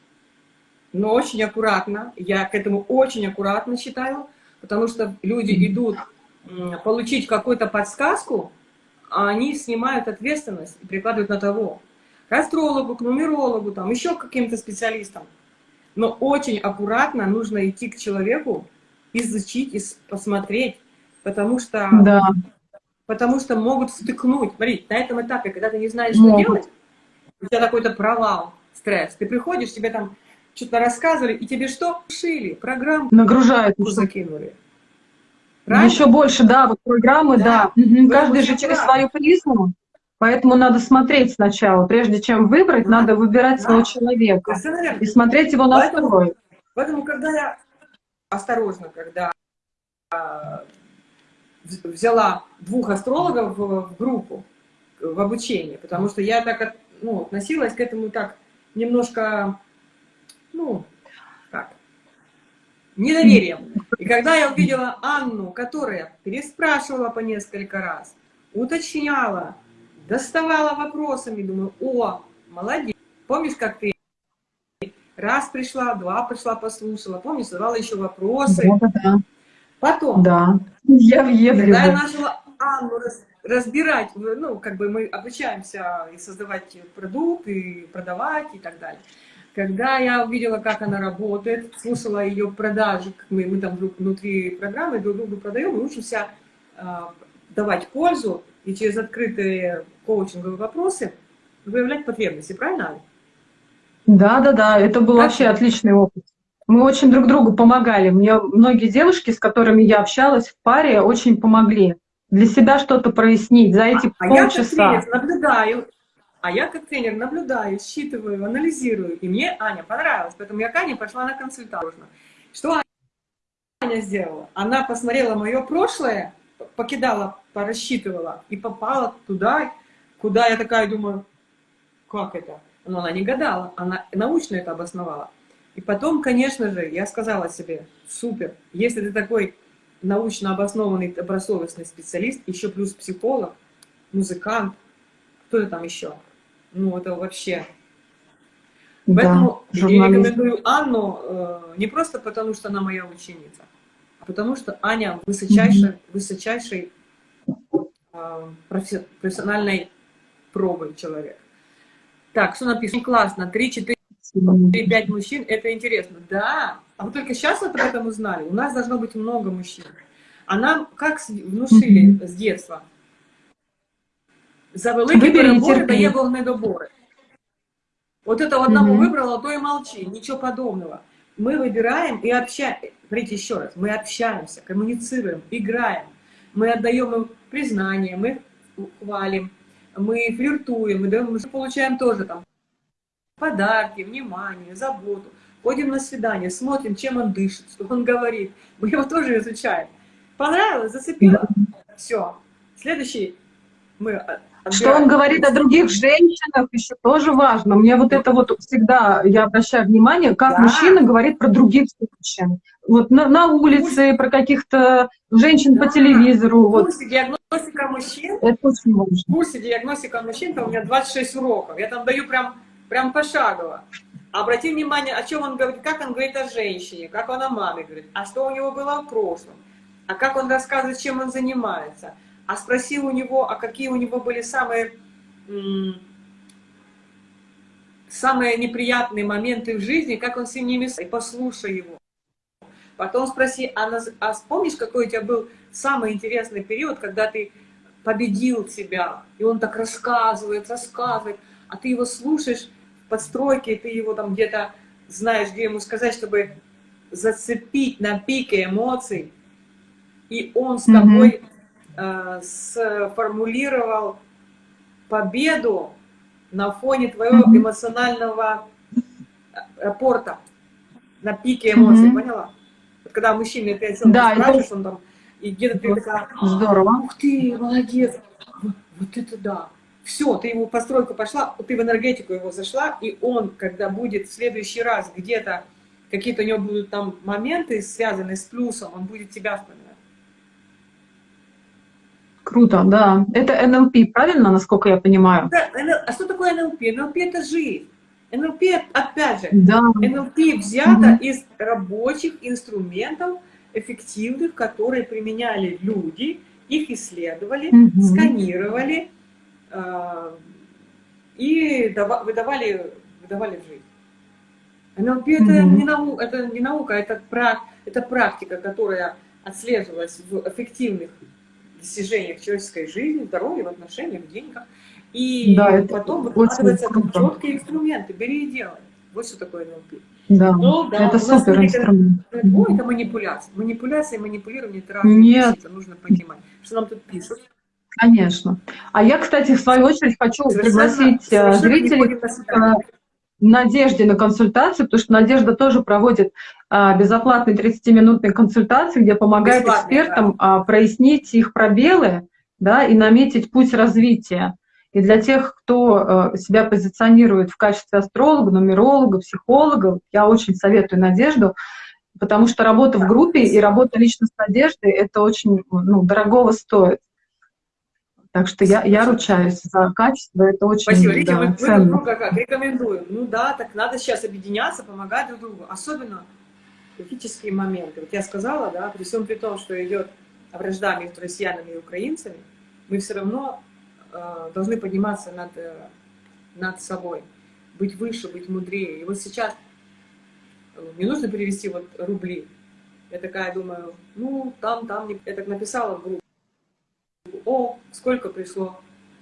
но очень аккуратно. Я к этому очень аккуратно считаю, потому что люди идут получить какую-то подсказку, а они снимают ответственность и прикладывают на того. К астрологу, к нумерологу, там, еще к каким-то специалистам. Но очень аккуратно нужно идти к человеку, изучить, и посмотреть, потому что Да. Потому что могут стыкнуть. Смотри, на этом этапе, когда ты не знаешь, что Могут. делать, у тебя какой-то провал, стресс. Ты приходишь, тебе там что-то рассказывали, и тебе что? Шили, программу Нагружает. закинули. Правильно? Еще больше, да, вот программы, Да. да. Поэтому Каждый же через свою призму. Поэтому надо смотреть сначала. Прежде чем выбрать, Да. надо выбирать Да. своего человека. И смотреть его Поэтому- настрой. Поэтому, когда я осторожно, когда а, вз- взяла двух астрологов в, в группу, в обучение, потому что я так от- ну, относилась к этому так немножко, ну, как, недоверием. И когда я увидела Анну, которая переспрашивала по несколько раз, уточняла, доставала вопросами, думаю, о, молодец. Помнишь, как ты раз пришла, два пришла, послушала, помнишь, задавала еще вопросы. Да, да. Потом, Да. Я въеду. когда я начала Анну раз- разбирать, ну, как бы мы обучаемся и создавать продукт, и продавать, и так далее. Когда я увидела, как она работает, слушала ее продажи, как мы, мы там друг- внутри программы друг другу продаем, мы учимся а, давать пользу и через открытые коучинговые вопросы выявлять потребности, правильно? Да, да, да, это был Как вообще ты? отличный опыт. Мы очень друг другу помогали. Мне многие девушки, с которыми я общалась в паре, очень помогли. Для себя что-то прояснить за эти А я как полчаса. тренер наблюдаю, а я как тренер наблюдаю, считываю, анализирую. И мне Аня понравилась, поэтому я к Ане пошла на консультацию. Что Аня сделала? Она посмотрела мое прошлое, покидала, порассчитывала и попала туда, куда я такая думаю, как это? Но она не гадала, она научно это обосновала. И потом, конечно же, я сказала себе, супер, если ты такой научно обоснованный, добросовестный специалист, еще плюс психолог, музыкант, кто это там еще? Ну, это вообще... Поэтому Да, я рекомендую Анну э, не просто потому, что она моя ученица, а потому что Аня высочайшей, высочайшей э, профи- профессиональной пробой человек. Так, что написано? Классно, 3-4 3-5 мужчин, это интересно. Да, а вы только сейчас об этом узнали. У нас должно быть много мужчин. А нам как внушили с детства? За великі Вибір і перебори терпіння. дає вогнедобори. Вот это одного Мгм. выбрал, а то и молчи, ничего подобного. Мы выбираем и общаемся. Смотрите еще раз, мы общаемся, коммуницируем, играем. Мы отдаем им признание, мы хвалим, мы флиртуем, мы, даем, мы получаем тоже там подарки, внимание, заботу. Ходим на свидание, смотрим, чем он дышит, что он говорит. Мы его тоже изучаем. Понравилось, зацепило? Все. Следующий мы а, что он говорит о других женщинах, еще тоже важно. Мне вот это вот всегда, я обращаю внимание, как Да. мужчина говорит про других женщин. Вот на, на улице, про каких-то женщин по Да. телевизору. В Вот. курсе диагностика мужчин, Это очень важно. в курсе диагностика мужчин, там у меня 26 уроков. Я там даю прям, прям пошагово. Обрати внимание, о чем он говорит, как он говорит о женщине, как он о маме говорит, а что у него было в прошлом, а как он рассказывает, чем он занимается. А спроси у него, а какие у него были самые, самые неприятные моменты в жизни, как он с ними, и послушай его. Потом спроси, а, наз- а вспомнишь, какой у тебя был самый интересный период, когда ты победил себя, и он так рассказывает, рассказывает, а ты его слушаешь в подстройке, ты его там где-то знаешь, где ему сказать, чтобы зацепить на пике эмоций, и он с тобой э, сформулировал победу на фоне твоего эмоционального э, порта, на пике эмоций, Мгм. поняла? Вот когда мужчина ты о чем Да, это- спрашиваешь, он там, и где-то ты такая, Здорово. Ух ты, молодец! Вот, вот это да! Все, ты ему постройку пошла, ты в энергетику его зашла, и он, когда будет в следующий раз где-то, какие-то у него будут там моменты, связанные с плюсом, он будет тебя вспоминать. Круто, да. Это НЛП, правильно, насколько я понимаю? Да, А что такое НЛП? НЛП это жизнь. НЛП, опять же, Да. НЛП взято Мгм. из рабочих инструментов, эффективных, которые применяли люди, их исследовали, Мгм. сканировали э, и дава- выдавали, выдавали в жизнь. НЛП это, Мгм. не нау, это не наука, это, пра- это практика, которая отслеживалась в эффективных достижениях человеческой жизни, здоровья, в отношениях, в деньгах. И Да, это потом очень выкладываются как четкие инструменты. Бери и делай. Вот что такое НЛП. Да. Ну, да, это супер инструмент. Ой, это манипуляция. Манипуляция и манипулирование это разные Нет. это нужно понимать. Что нам тут пишут? Конечно. А я, кстати, в свою очередь хочу пригласить э, совершенно зрителей Надежде на консультацию, потому что Надежда тоже проводит а, безоплатные 30-минутные консультации, где помогает Бесплатные, экспертам а, прояснить их пробелы да, и наметить путь развития. И для тех, кто э, себя позиционирует в качестве астролога, нумеролога, психолога, я очень советую Надежду. Потому что работа в группе и работа лично с Надеждой, это очень ну, дорогого стоит. Так что я, я ручаюсь за качество, это очень Спасибо. Видите, да, мы, мы друг ценно. друга как рекомендуем. Ну да, так надо сейчас объединяться, помогать друг другу. Особенно критические моменты. Вот я сказала, да, при всем при том, что идет вражда между россиянами и украинцами, мы все равно э, должны подниматься над, э, над собой, быть выше, быть мудрее. И вот сейчас э, мне нужно перевести вот рубли. Я такая думаю, ну, там, там, я так написала в группу. О, сколько пришло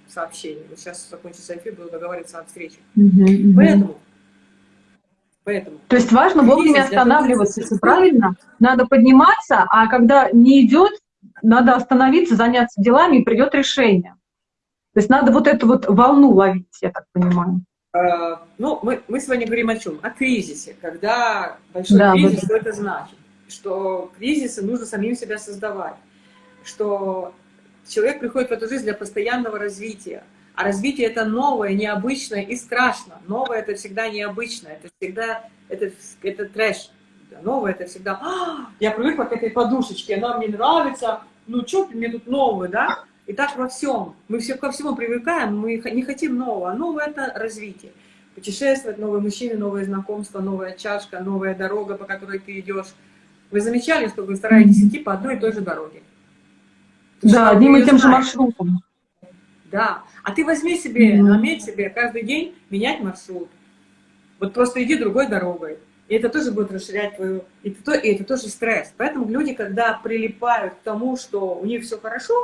сообщений. Вот сейчас закончится эфир, буду договариваться о встрече. Мгм, мгм. Поэтому, поэтому, То есть важно вовремя останавливаться, все правильно? Надо подниматься, а когда не идет, надо остановиться, заняться делами, и придет решение. То есть надо вот эту вот волну ловить, я так понимаю. э, ну, мы, мы сегодня говорим о чем? О кризисе. Когда большой Да, кризис, вот. что это значит? Что кризисы нужно самим себя создавать. Что человек приходит в эту жизнь для постоянного развития. А развитие это новое, необычное и страшно. Новое это всегда необычно, это всегда это, это трэш. Новое это всегда. «А, я привыкла к этой подушечке, она мне нравится. Ну что мне тут новое, да? И так во всем. Мы все ко всему привыкаем, мы не хотим нового. А новое это развитие. Путешествовать, новые мужчины, новые знакомства, новая чашка, новая дорога, по которой ты идешь. Вы замечали, что вы стараетесь идти по одной и той же дороге? Да, одним и тем же маршрутом. Да. А ты возьми себе, наметь себе каждый день менять маршрут. Вот просто иди другой дорогой. И это тоже будет расширять твою... И это, то- и это тоже стресс. Поэтому люди, когда прилипают к тому, что у них все хорошо,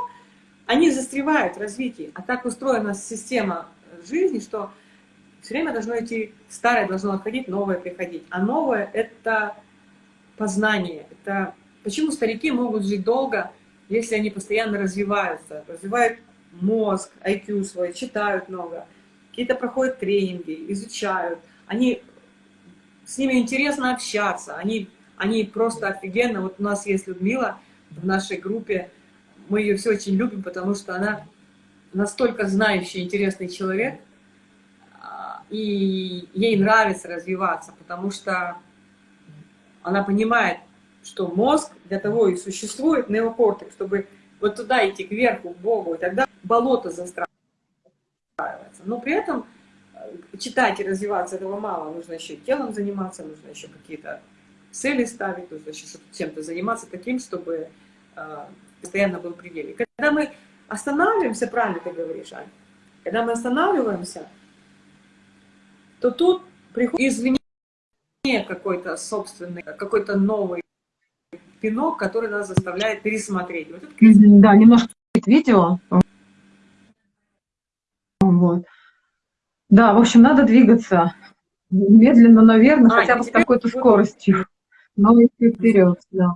они застревают в развитии. А так устроена система жизни, что все время должно идти, старое должно отходить, новое приходить. А новое — это познание. Это почему старики могут жить долго, если они постоянно развиваются, развивают мозг, IQ свой, читают много, какие-то проходят тренинги, изучают. Они, с ними интересно общаться, они, они просто офигенно. Вот у нас есть Людмила в нашей группе, мы ее все очень любим, потому что она настолько знающий, интересный человек, а, и ей нравится развиваться, потому что она понимает, что мозг для того и существует, неокортекс, чтобы вот туда идти, кверху, к Богу, и тогда болото застраивается. Но при этом э, читать и развиваться этого мало, нужно еще телом заниматься, нужно еще какие-то цели ставить, нужно еще чем-то заниматься таким, чтобы э, постоянно был предел. И когда мы останавливаемся, правильно ты говоришь, Ань, когда мы останавливаемся, то тут приходит извне какой-то собственный, какой-то новый пинок, который нас заставляет пересмотреть. Вот это Да, немножко видео. Вот. Да, в общем, надо двигаться медленно, но верно, А, хотя бы с какой-то скоростью. Но идти вперед, да,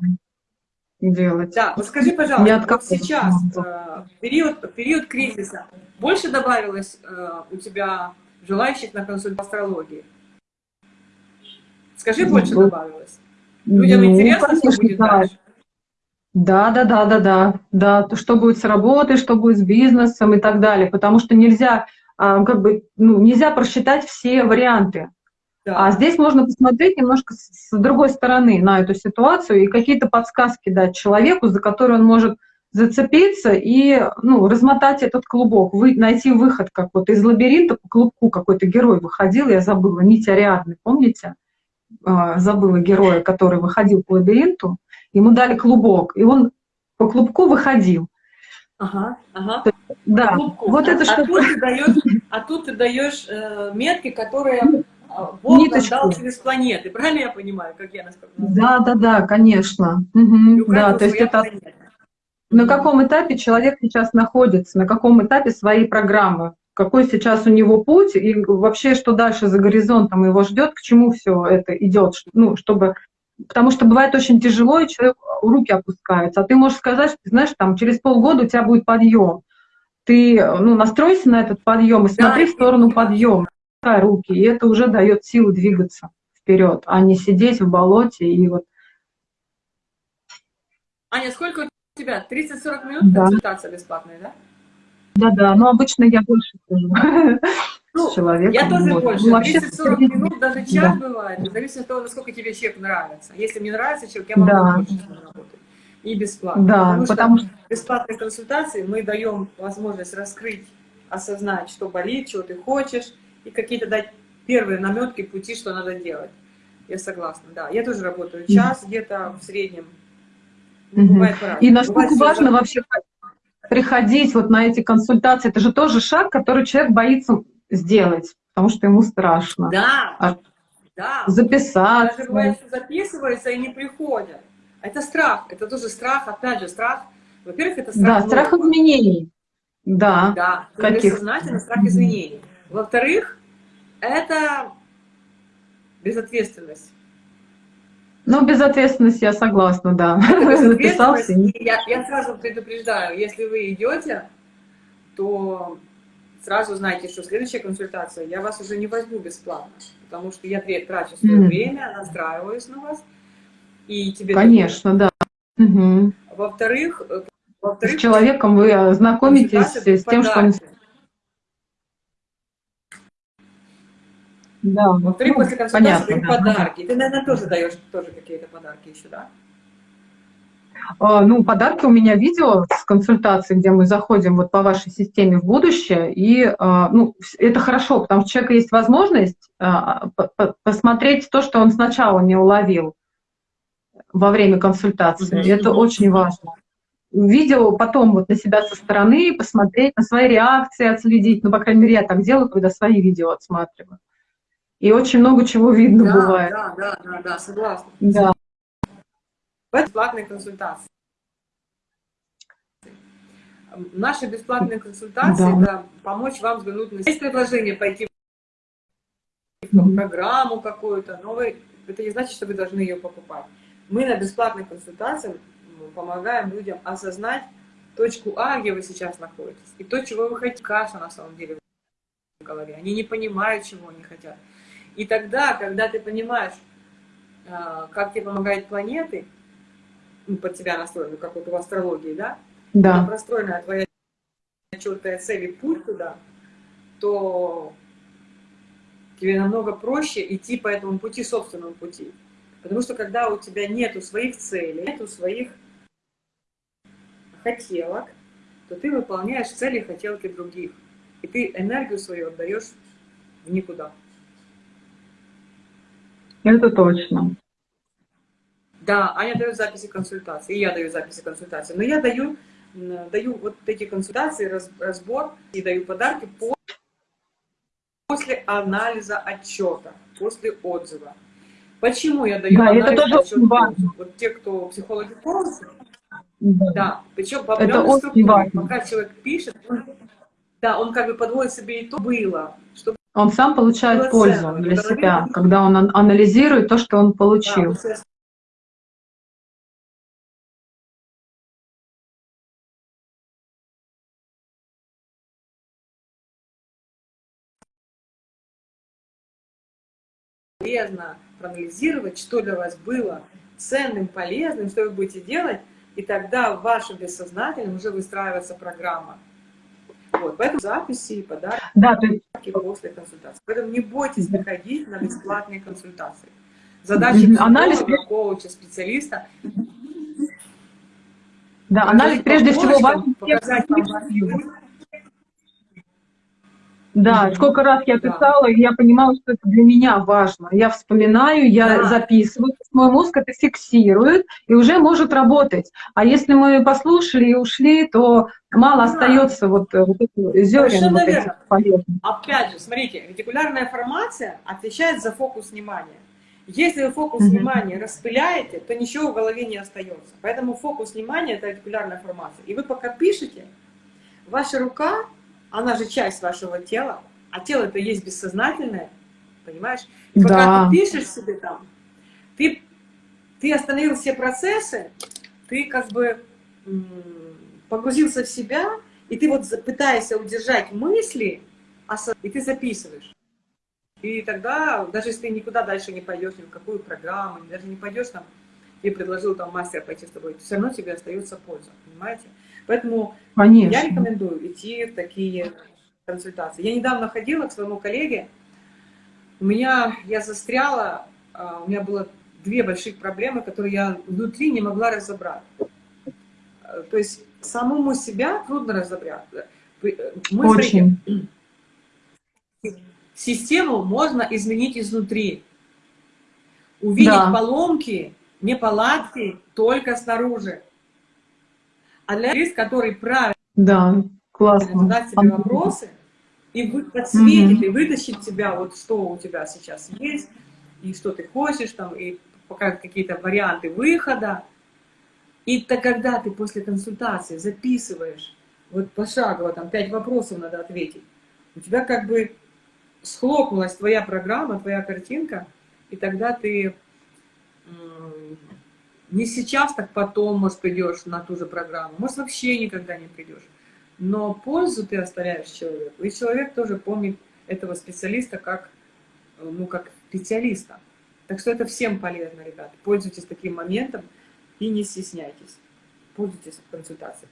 делать. Да, вот скажи, пожалуйста, вот сейчас, э, период, период кризиса, больше добавилось э, у тебя желающих на консультацию астрологии? Скажи, больше добавилось? Людям Ну, интересно, что конечно, будет да. дальше? Да, да, да, да, да, да, то, что будет с работой, что будет с бизнесом и так далее, потому что нельзя, а, как бы, ну, нельзя просчитать все варианты. Да. А здесь можно посмотреть немножко с другой стороны на эту ситуацию и какие-то подсказки дать человеку, за который он может зацепиться и ну, размотать этот клубок, вы, найти выход, как вот из лабиринта по клубку какой-то герой выходил, я забыла, Нить Ариадны, помните? А, Забыла героя, который выходил по лабиринту, ему дали клубок, и он по клубку выходил. Ага, ага. Да, Клубку. вот это а, что тут ты даешь, а тут ты даешь э, метки, которые э, Бог нам Ниточку. дал через планеты. Правильно я понимаю, как я насколько Да, да, да, конечно. И Мгм, у каждого Да, то есть это планета. на каком этапе человек сейчас находится, на каком этапе своей программы, какой сейчас у него путь и вообще что дальше за горизонтом его ждет, к чему все это идет, ну, чтобы Потому что бывает очень тяжело, и человек руки опускаются. А ты можешь сказать, что, знаешь, там через полгода у тебя будет подъем. Ты ну, настройся на этот подъем и смотри Да, в сторону подъема, руки, и это уже дает силу двигаться вперед, а не сидеть в болоте и вот Аня, сколько у тебя? 30-40 минут Да. консультация бесплатная, да? Да-да, но обычно я больше хожу. Ну, человеком. Я тоже вот. больше. Ну, вообще, 30-40 минут, даже час Да. бывает. В зависимости от того, насколько тебе человек нравится. Если мне нравится человек, я могу Да. больше работать. И бесплатно. Да, потому, потому что бесплатные консультации мы даем возможность раскрыть, осознать, что болит, чего ты хочешь, и какие-то дать первые наметки пути, что надо делать. Я согласна, да. Я тоже работаю час где-то в среднем. Бывает по-разному. И насколько что важно вообще приходить вот на эти консультации, это же тоже шаг, который человек боится сделать, потому что ему страшно. Да, А да. Записаться. Даже что записываются и не приходят. Это страх. Это тоже страх, опять же, страх. Во-первых, это страх Да, страх нового. изменений. Да. Да, Каких? бессознательно страх изменений. Во-вторых, это безответственность. Ну, безответственность я согласна, да. Безответственность. И Я, я сразу предупреждаю, если вы идете, то сразу знайте, что следующая консультация, я вас уже не возьму бесплатно, потому что я трачу свое время, настраиваюсь на вас, и тебе... Конечно, да. Во-вторых, э, С во-вторых, человеком вы консультация с тем, что он... подарки. Да, Во-вторых, ну, после консультации понятно, да. подарки. Ты, наверное, тоже даешь тоже какие-то подарки еще, да? А, Ну, подарки у меня видео с консультацией, где мы заходим вот по вашей системе в будущее, и а, ну, это хорошо, потому что у человека есть возможность а, по- по- посмотреть то, что он сначала не уловил во время консультации. Мгм. Это очень важно. Видео потом вот на себя со стороны, посмотреть, на свои реакции отследить. Ну, по крайней мере, я так делаю, когда свои видео отсматриваю. И очень много чего видно да, бывает. да, да, да, да, согласна. Да. Бесплатные консультации. Наши бесплатные консультации, Да. да, помочь вам взглянуть на... Есть предложение пойти в программу какую-то, но вы... это не значит, что вы должны ее покупать. Мы на бесплатных консультациях м, помогаем людям осознать точку А, где вы сейчас находитесь, и то, чего вы хотите. Каша на самом деле в голове. Они не понимают, чего они хотят. И тогда, когда ты понимаешь, а, как тебе помогают планеты, ну, под тебя настроены, как вот в астрологии, да, Да. там простроена твоя четкая цель и путь туда, то тебе намного проще идти по этому пути, собственному пути. Потому что когда у тебя нету своих целей, нету своих хотелок, то ты выполняешь цели и хотелки других. И ты энергию свою отдаешь в никуда. Это точно. Да, Аня дает записи консультаций, и я даю записи консультаций. Но я даю, даю вот эти консультации, раз- разбор и даю подарки по- после анализа отчета, после отзыва. Почему я даю Да, это анализ тоже отчет очень важно. Вот те, кто психологи коучи, Да. да, причем по Это определенной структуре. Пока человек пишет, он, да, он как бы подводит себе итог, было, что Он сам получает пользу для себя, будет- когда он ан- анализирует то, что он получил. полезно проанализировать, что для вас было ценным, полезным, что вы будете делать, и тогда в вашем бессознательном уже выстраивается программа. Вот, поэтому записи и подарки Да, то есть после консультации. Поэтому не бойтесь приходить на бесплатные консультации. Задача психолога, Анализ- коуча, специалиста Да, анализ прежде всего важен. показать вам Да, сколько раз я писала, и я понимала, что это для меня важно. Я вспоминаю, я Да. записываю, мой мозг это фиксирует и уже может работать. А если мы послушали и ушли, то мало Да. остается вот, э, вот этих зерен вот этих полезных. Опять же, смотрите, ретикулярная формация отвечает за фокус внимания. Если вы фокус Мгм. внимания распыляете, то ничего в голове не остается. Поэтому фокус внимания – это ретикулярная формация. И вы пока пишете, ваша рука, она же часть вашего тела, а тело это есть бессознательное, понимаешь? И пока Да. ты пишешь себе там, ты, ты остановил все процессы, ты как бы погрузился в себя, и ты вот пытаешься удержать мысли, осо- и ты записываешь. И тогда, даже если ты никуда дальше не пойдешь, ни в какую программу, даже не пойдешь там, тебе предложил там мастер пойти с тобой, все равно тебе остается польза, понимаете? Поэтому я Конечно. рекомендую идти в такие консультации. Я недавно ходила к своему коллеге, у меня, я застряла, а, у меня было две больших проблемы, которые я внутри не могла разобрать. А, то есть самому себя трудно разобрать. Мы, Очень. Систему можно изменить изнутри. Увидеть да. поломки, неполадки только снаружи. А для людей, который правильно да, классно. задать себе вопросы, и подсветить, mm-hmm. и вытащить тебя, вот что у тебя сейчас есть, и что ты хочешь, там, и показать какие-то варианты выхода. И то, когда ты после консультации записываешь, вот пошагово, там, пять вопросов надо ответить, у тебя как бы схлопнулась твоя программа, твоя картинка, и тогда ты не сейчас, так потом, может, придешь на ту же программу, может, вообще никогда не придешь но пользу ты оставляешь человеку, и человек тоже помнит этого специалиста как, ну, как специалиста. Так что это всем полезно, ребята. Пользуйтесь таким моментом и не стесняйтесь. Пользуйтесь консультацией.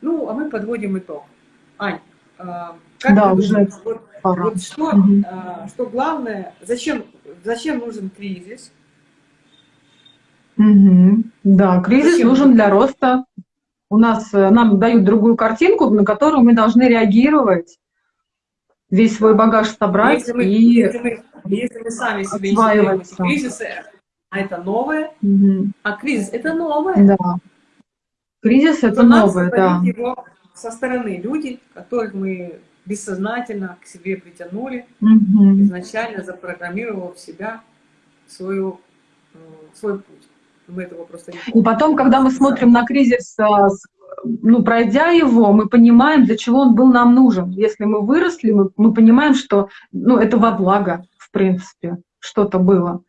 Ну, а мы подводим итог. Ань, а, как да, уже думаешь, вот, вот что, угу. что главное, зачем, зачем нужен кризис? Угу. Да, кризис зачем нужен для роста у нас, э, нам дают другую картинку, на которую мы должны реагировать, весь свой багаж собрать если мы, и если мы, если мы сами себе не кризисы, а это новое, угу. а кризис это новое. Да. Кризис это новое, да. Его со стороны люди, которых мы бессознательно к себе притянули, угу. изначально запрограммировав себя свою, э, свой путь. Мы этого просто не И потом, когда мы смотрим на кризис, а, ну, пройдя его, мы понимаем, для чего он был нам нужен. Если мы выросли, мы, мы понимаем, что ну, это во благо, в принципе, что-то было.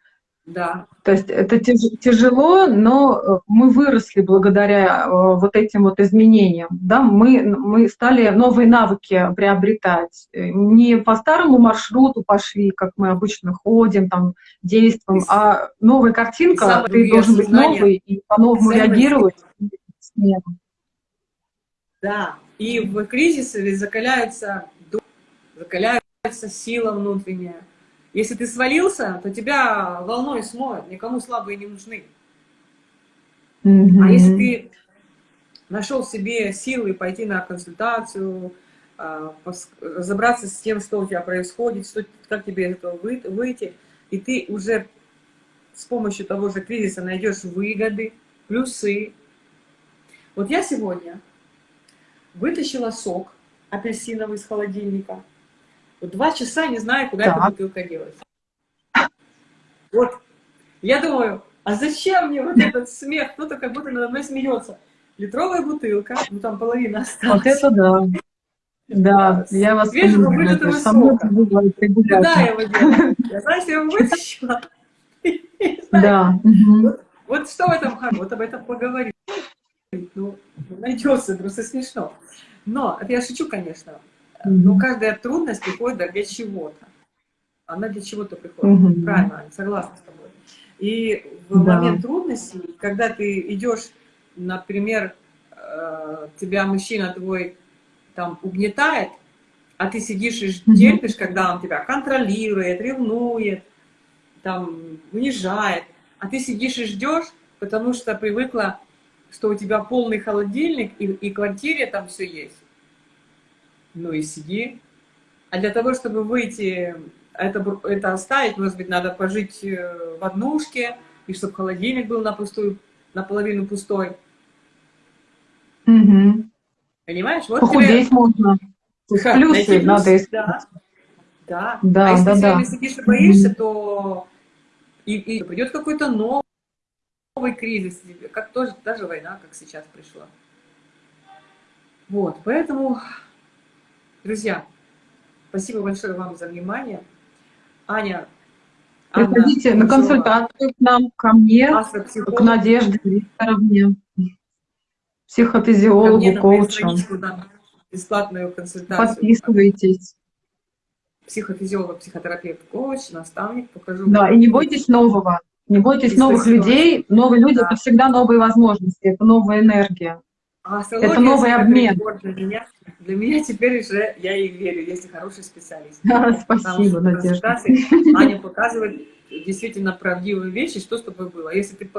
Да. То есть это тяжело, но э, мы выросли благодаря э, вот этим вот изменениям. Да? Мы, мы стали новые навыки приобретать. Э, не по старому маршруту пошли, как мы обычно ходим, там, действуем, а новая картинка, ты должен быть новый и по-новому реагировать. Да, и в кризисе закаляется дух, закаляется сила внутренняя если ты свалился, то тебя волной смоют, никому слабые не нужны. Mm. А если ты нашел себе силы пойти на консультацию, а, разобраться с тем, что у тебя происходит, что, как тебе из этого выйти, и ты уже с помощью того же кризиса найдешь выгоды, плюсы. Вот я сегодня вытащила сок апельсиновый из холодильника, вот два часа не знаю, куда так. эта бутылка делась. Вот, я думаю, а зачем мне вот этот смех? Кто-то как будто надо мной смеется. Литровая бутылка, ну там половина осталась. Вот это да. Да, я вас Свежего вылитого сока. Куда я его делаю? Я, знаешь, я его вытащила. Да. Вот что в этом хорошо? Вот об этом поговорить. Ну, найдется, просто смешно. Но, это я шучу, конечно. Но каждая трудность приходит для чего-то. Она для чего-то приходит. Угу. Правильно, согласна с тобой. И в да. момент трудности, когда ты идешь, например, э, тебя мужчина твой там угнетает, а ты сидишь и терпишь, когда он тебя контролирует, ревнует, там, унижает, а ты сидишь и ждешь, потому что привыкла, что у тебя полный холодильник и, и квартире там все есть ну и сиди. А для того, чтобы выйти, это, это оставить, может быть, надо пожить э, в однушке, и чтобы холодильник был на пустую, наполовину пустой. Угу. Понимаешь? Вот Похудеть тебе... можно. Ха, плюсы плюс, надо искать. Да. да. да. А если да, ты да. сидишь и боишься, угу. то и, и придет какой-то новый, новый кризис, как тоже, даже война, как сейчас пришла. Вот, поэтому Друзья, спасибо большое вам за внимание. Аня, Приходите Анна, на консультацию к нам, ко мне, к Надежде Викторовне, психофизиологу, мне коучу. бесплатную консультацию. Подписывайтесь. Психофизиолог, психотерапевт, коуч, наставник, покажу. Да, и не бойтесь нового. Не бойтесь и новых людей. Новые люди да. — это всегда новые возможности, это новая энергия. А Это новый обмен. Для меня, для меня теперь уже я ей верю, если хороший специалист. Да, спасибо, Надежда. Аня показывает действительно правдивые вещи, что с тобой было. Если ты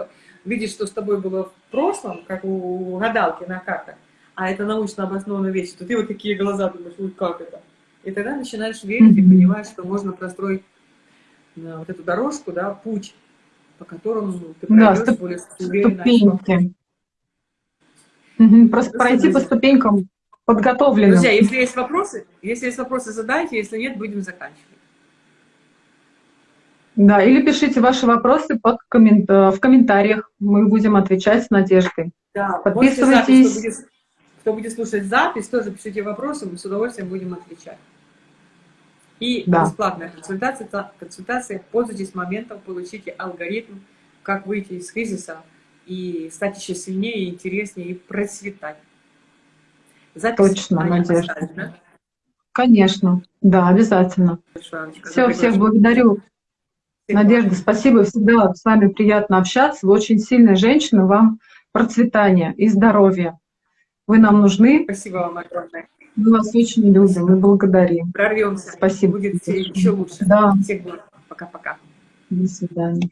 видишь, что с тобой было в прошлом, как у гадалки на картах, а это научно обоснованные вещи, то ты вот такие глаза думаешь, ой, как это? И тогда начинаешь верить и понимаешь, что можно простроить э, вот эту дорожку, да, путь, по которому ты Да, пройдешь ступ- более уверенно. Ступеньки. Просто пройти по ступенькам подготовленным. Друзья, если есть вопросы, если есть вопросы, задайте, если нет, будем заканчивать. Да, или пишите ваши вопросы под коммен- э, в комментариях. Мы будем отвечать с Надеждой. Да, Подписывайтесь. запись, кто будет, кто будет слушать запись, тоже пишите вопросы, мы с удовольствием будем отвечать. И Да. бесплатная консультация, та- консультация, пользуйтесь моментом, получите алгоритм, как выйти из кризиса и стать еще сильнее, интереснее и процветать. Запись Точно, Аня Надежда. да? Конечно. Да, обязательно. За Все, всех благодарю. Всех Надежда, спасибо. Всегда с вами приятно общаться. Вы очень сильная женщина. Вам процветания и здоровья. Вы нам нужны. Спасибо вам огромное. Мы вас очень любим и благодарим. Прорвемся. Спасибо. Будет еще лучше. Да, Всех благ. Пока-пока. до свидания.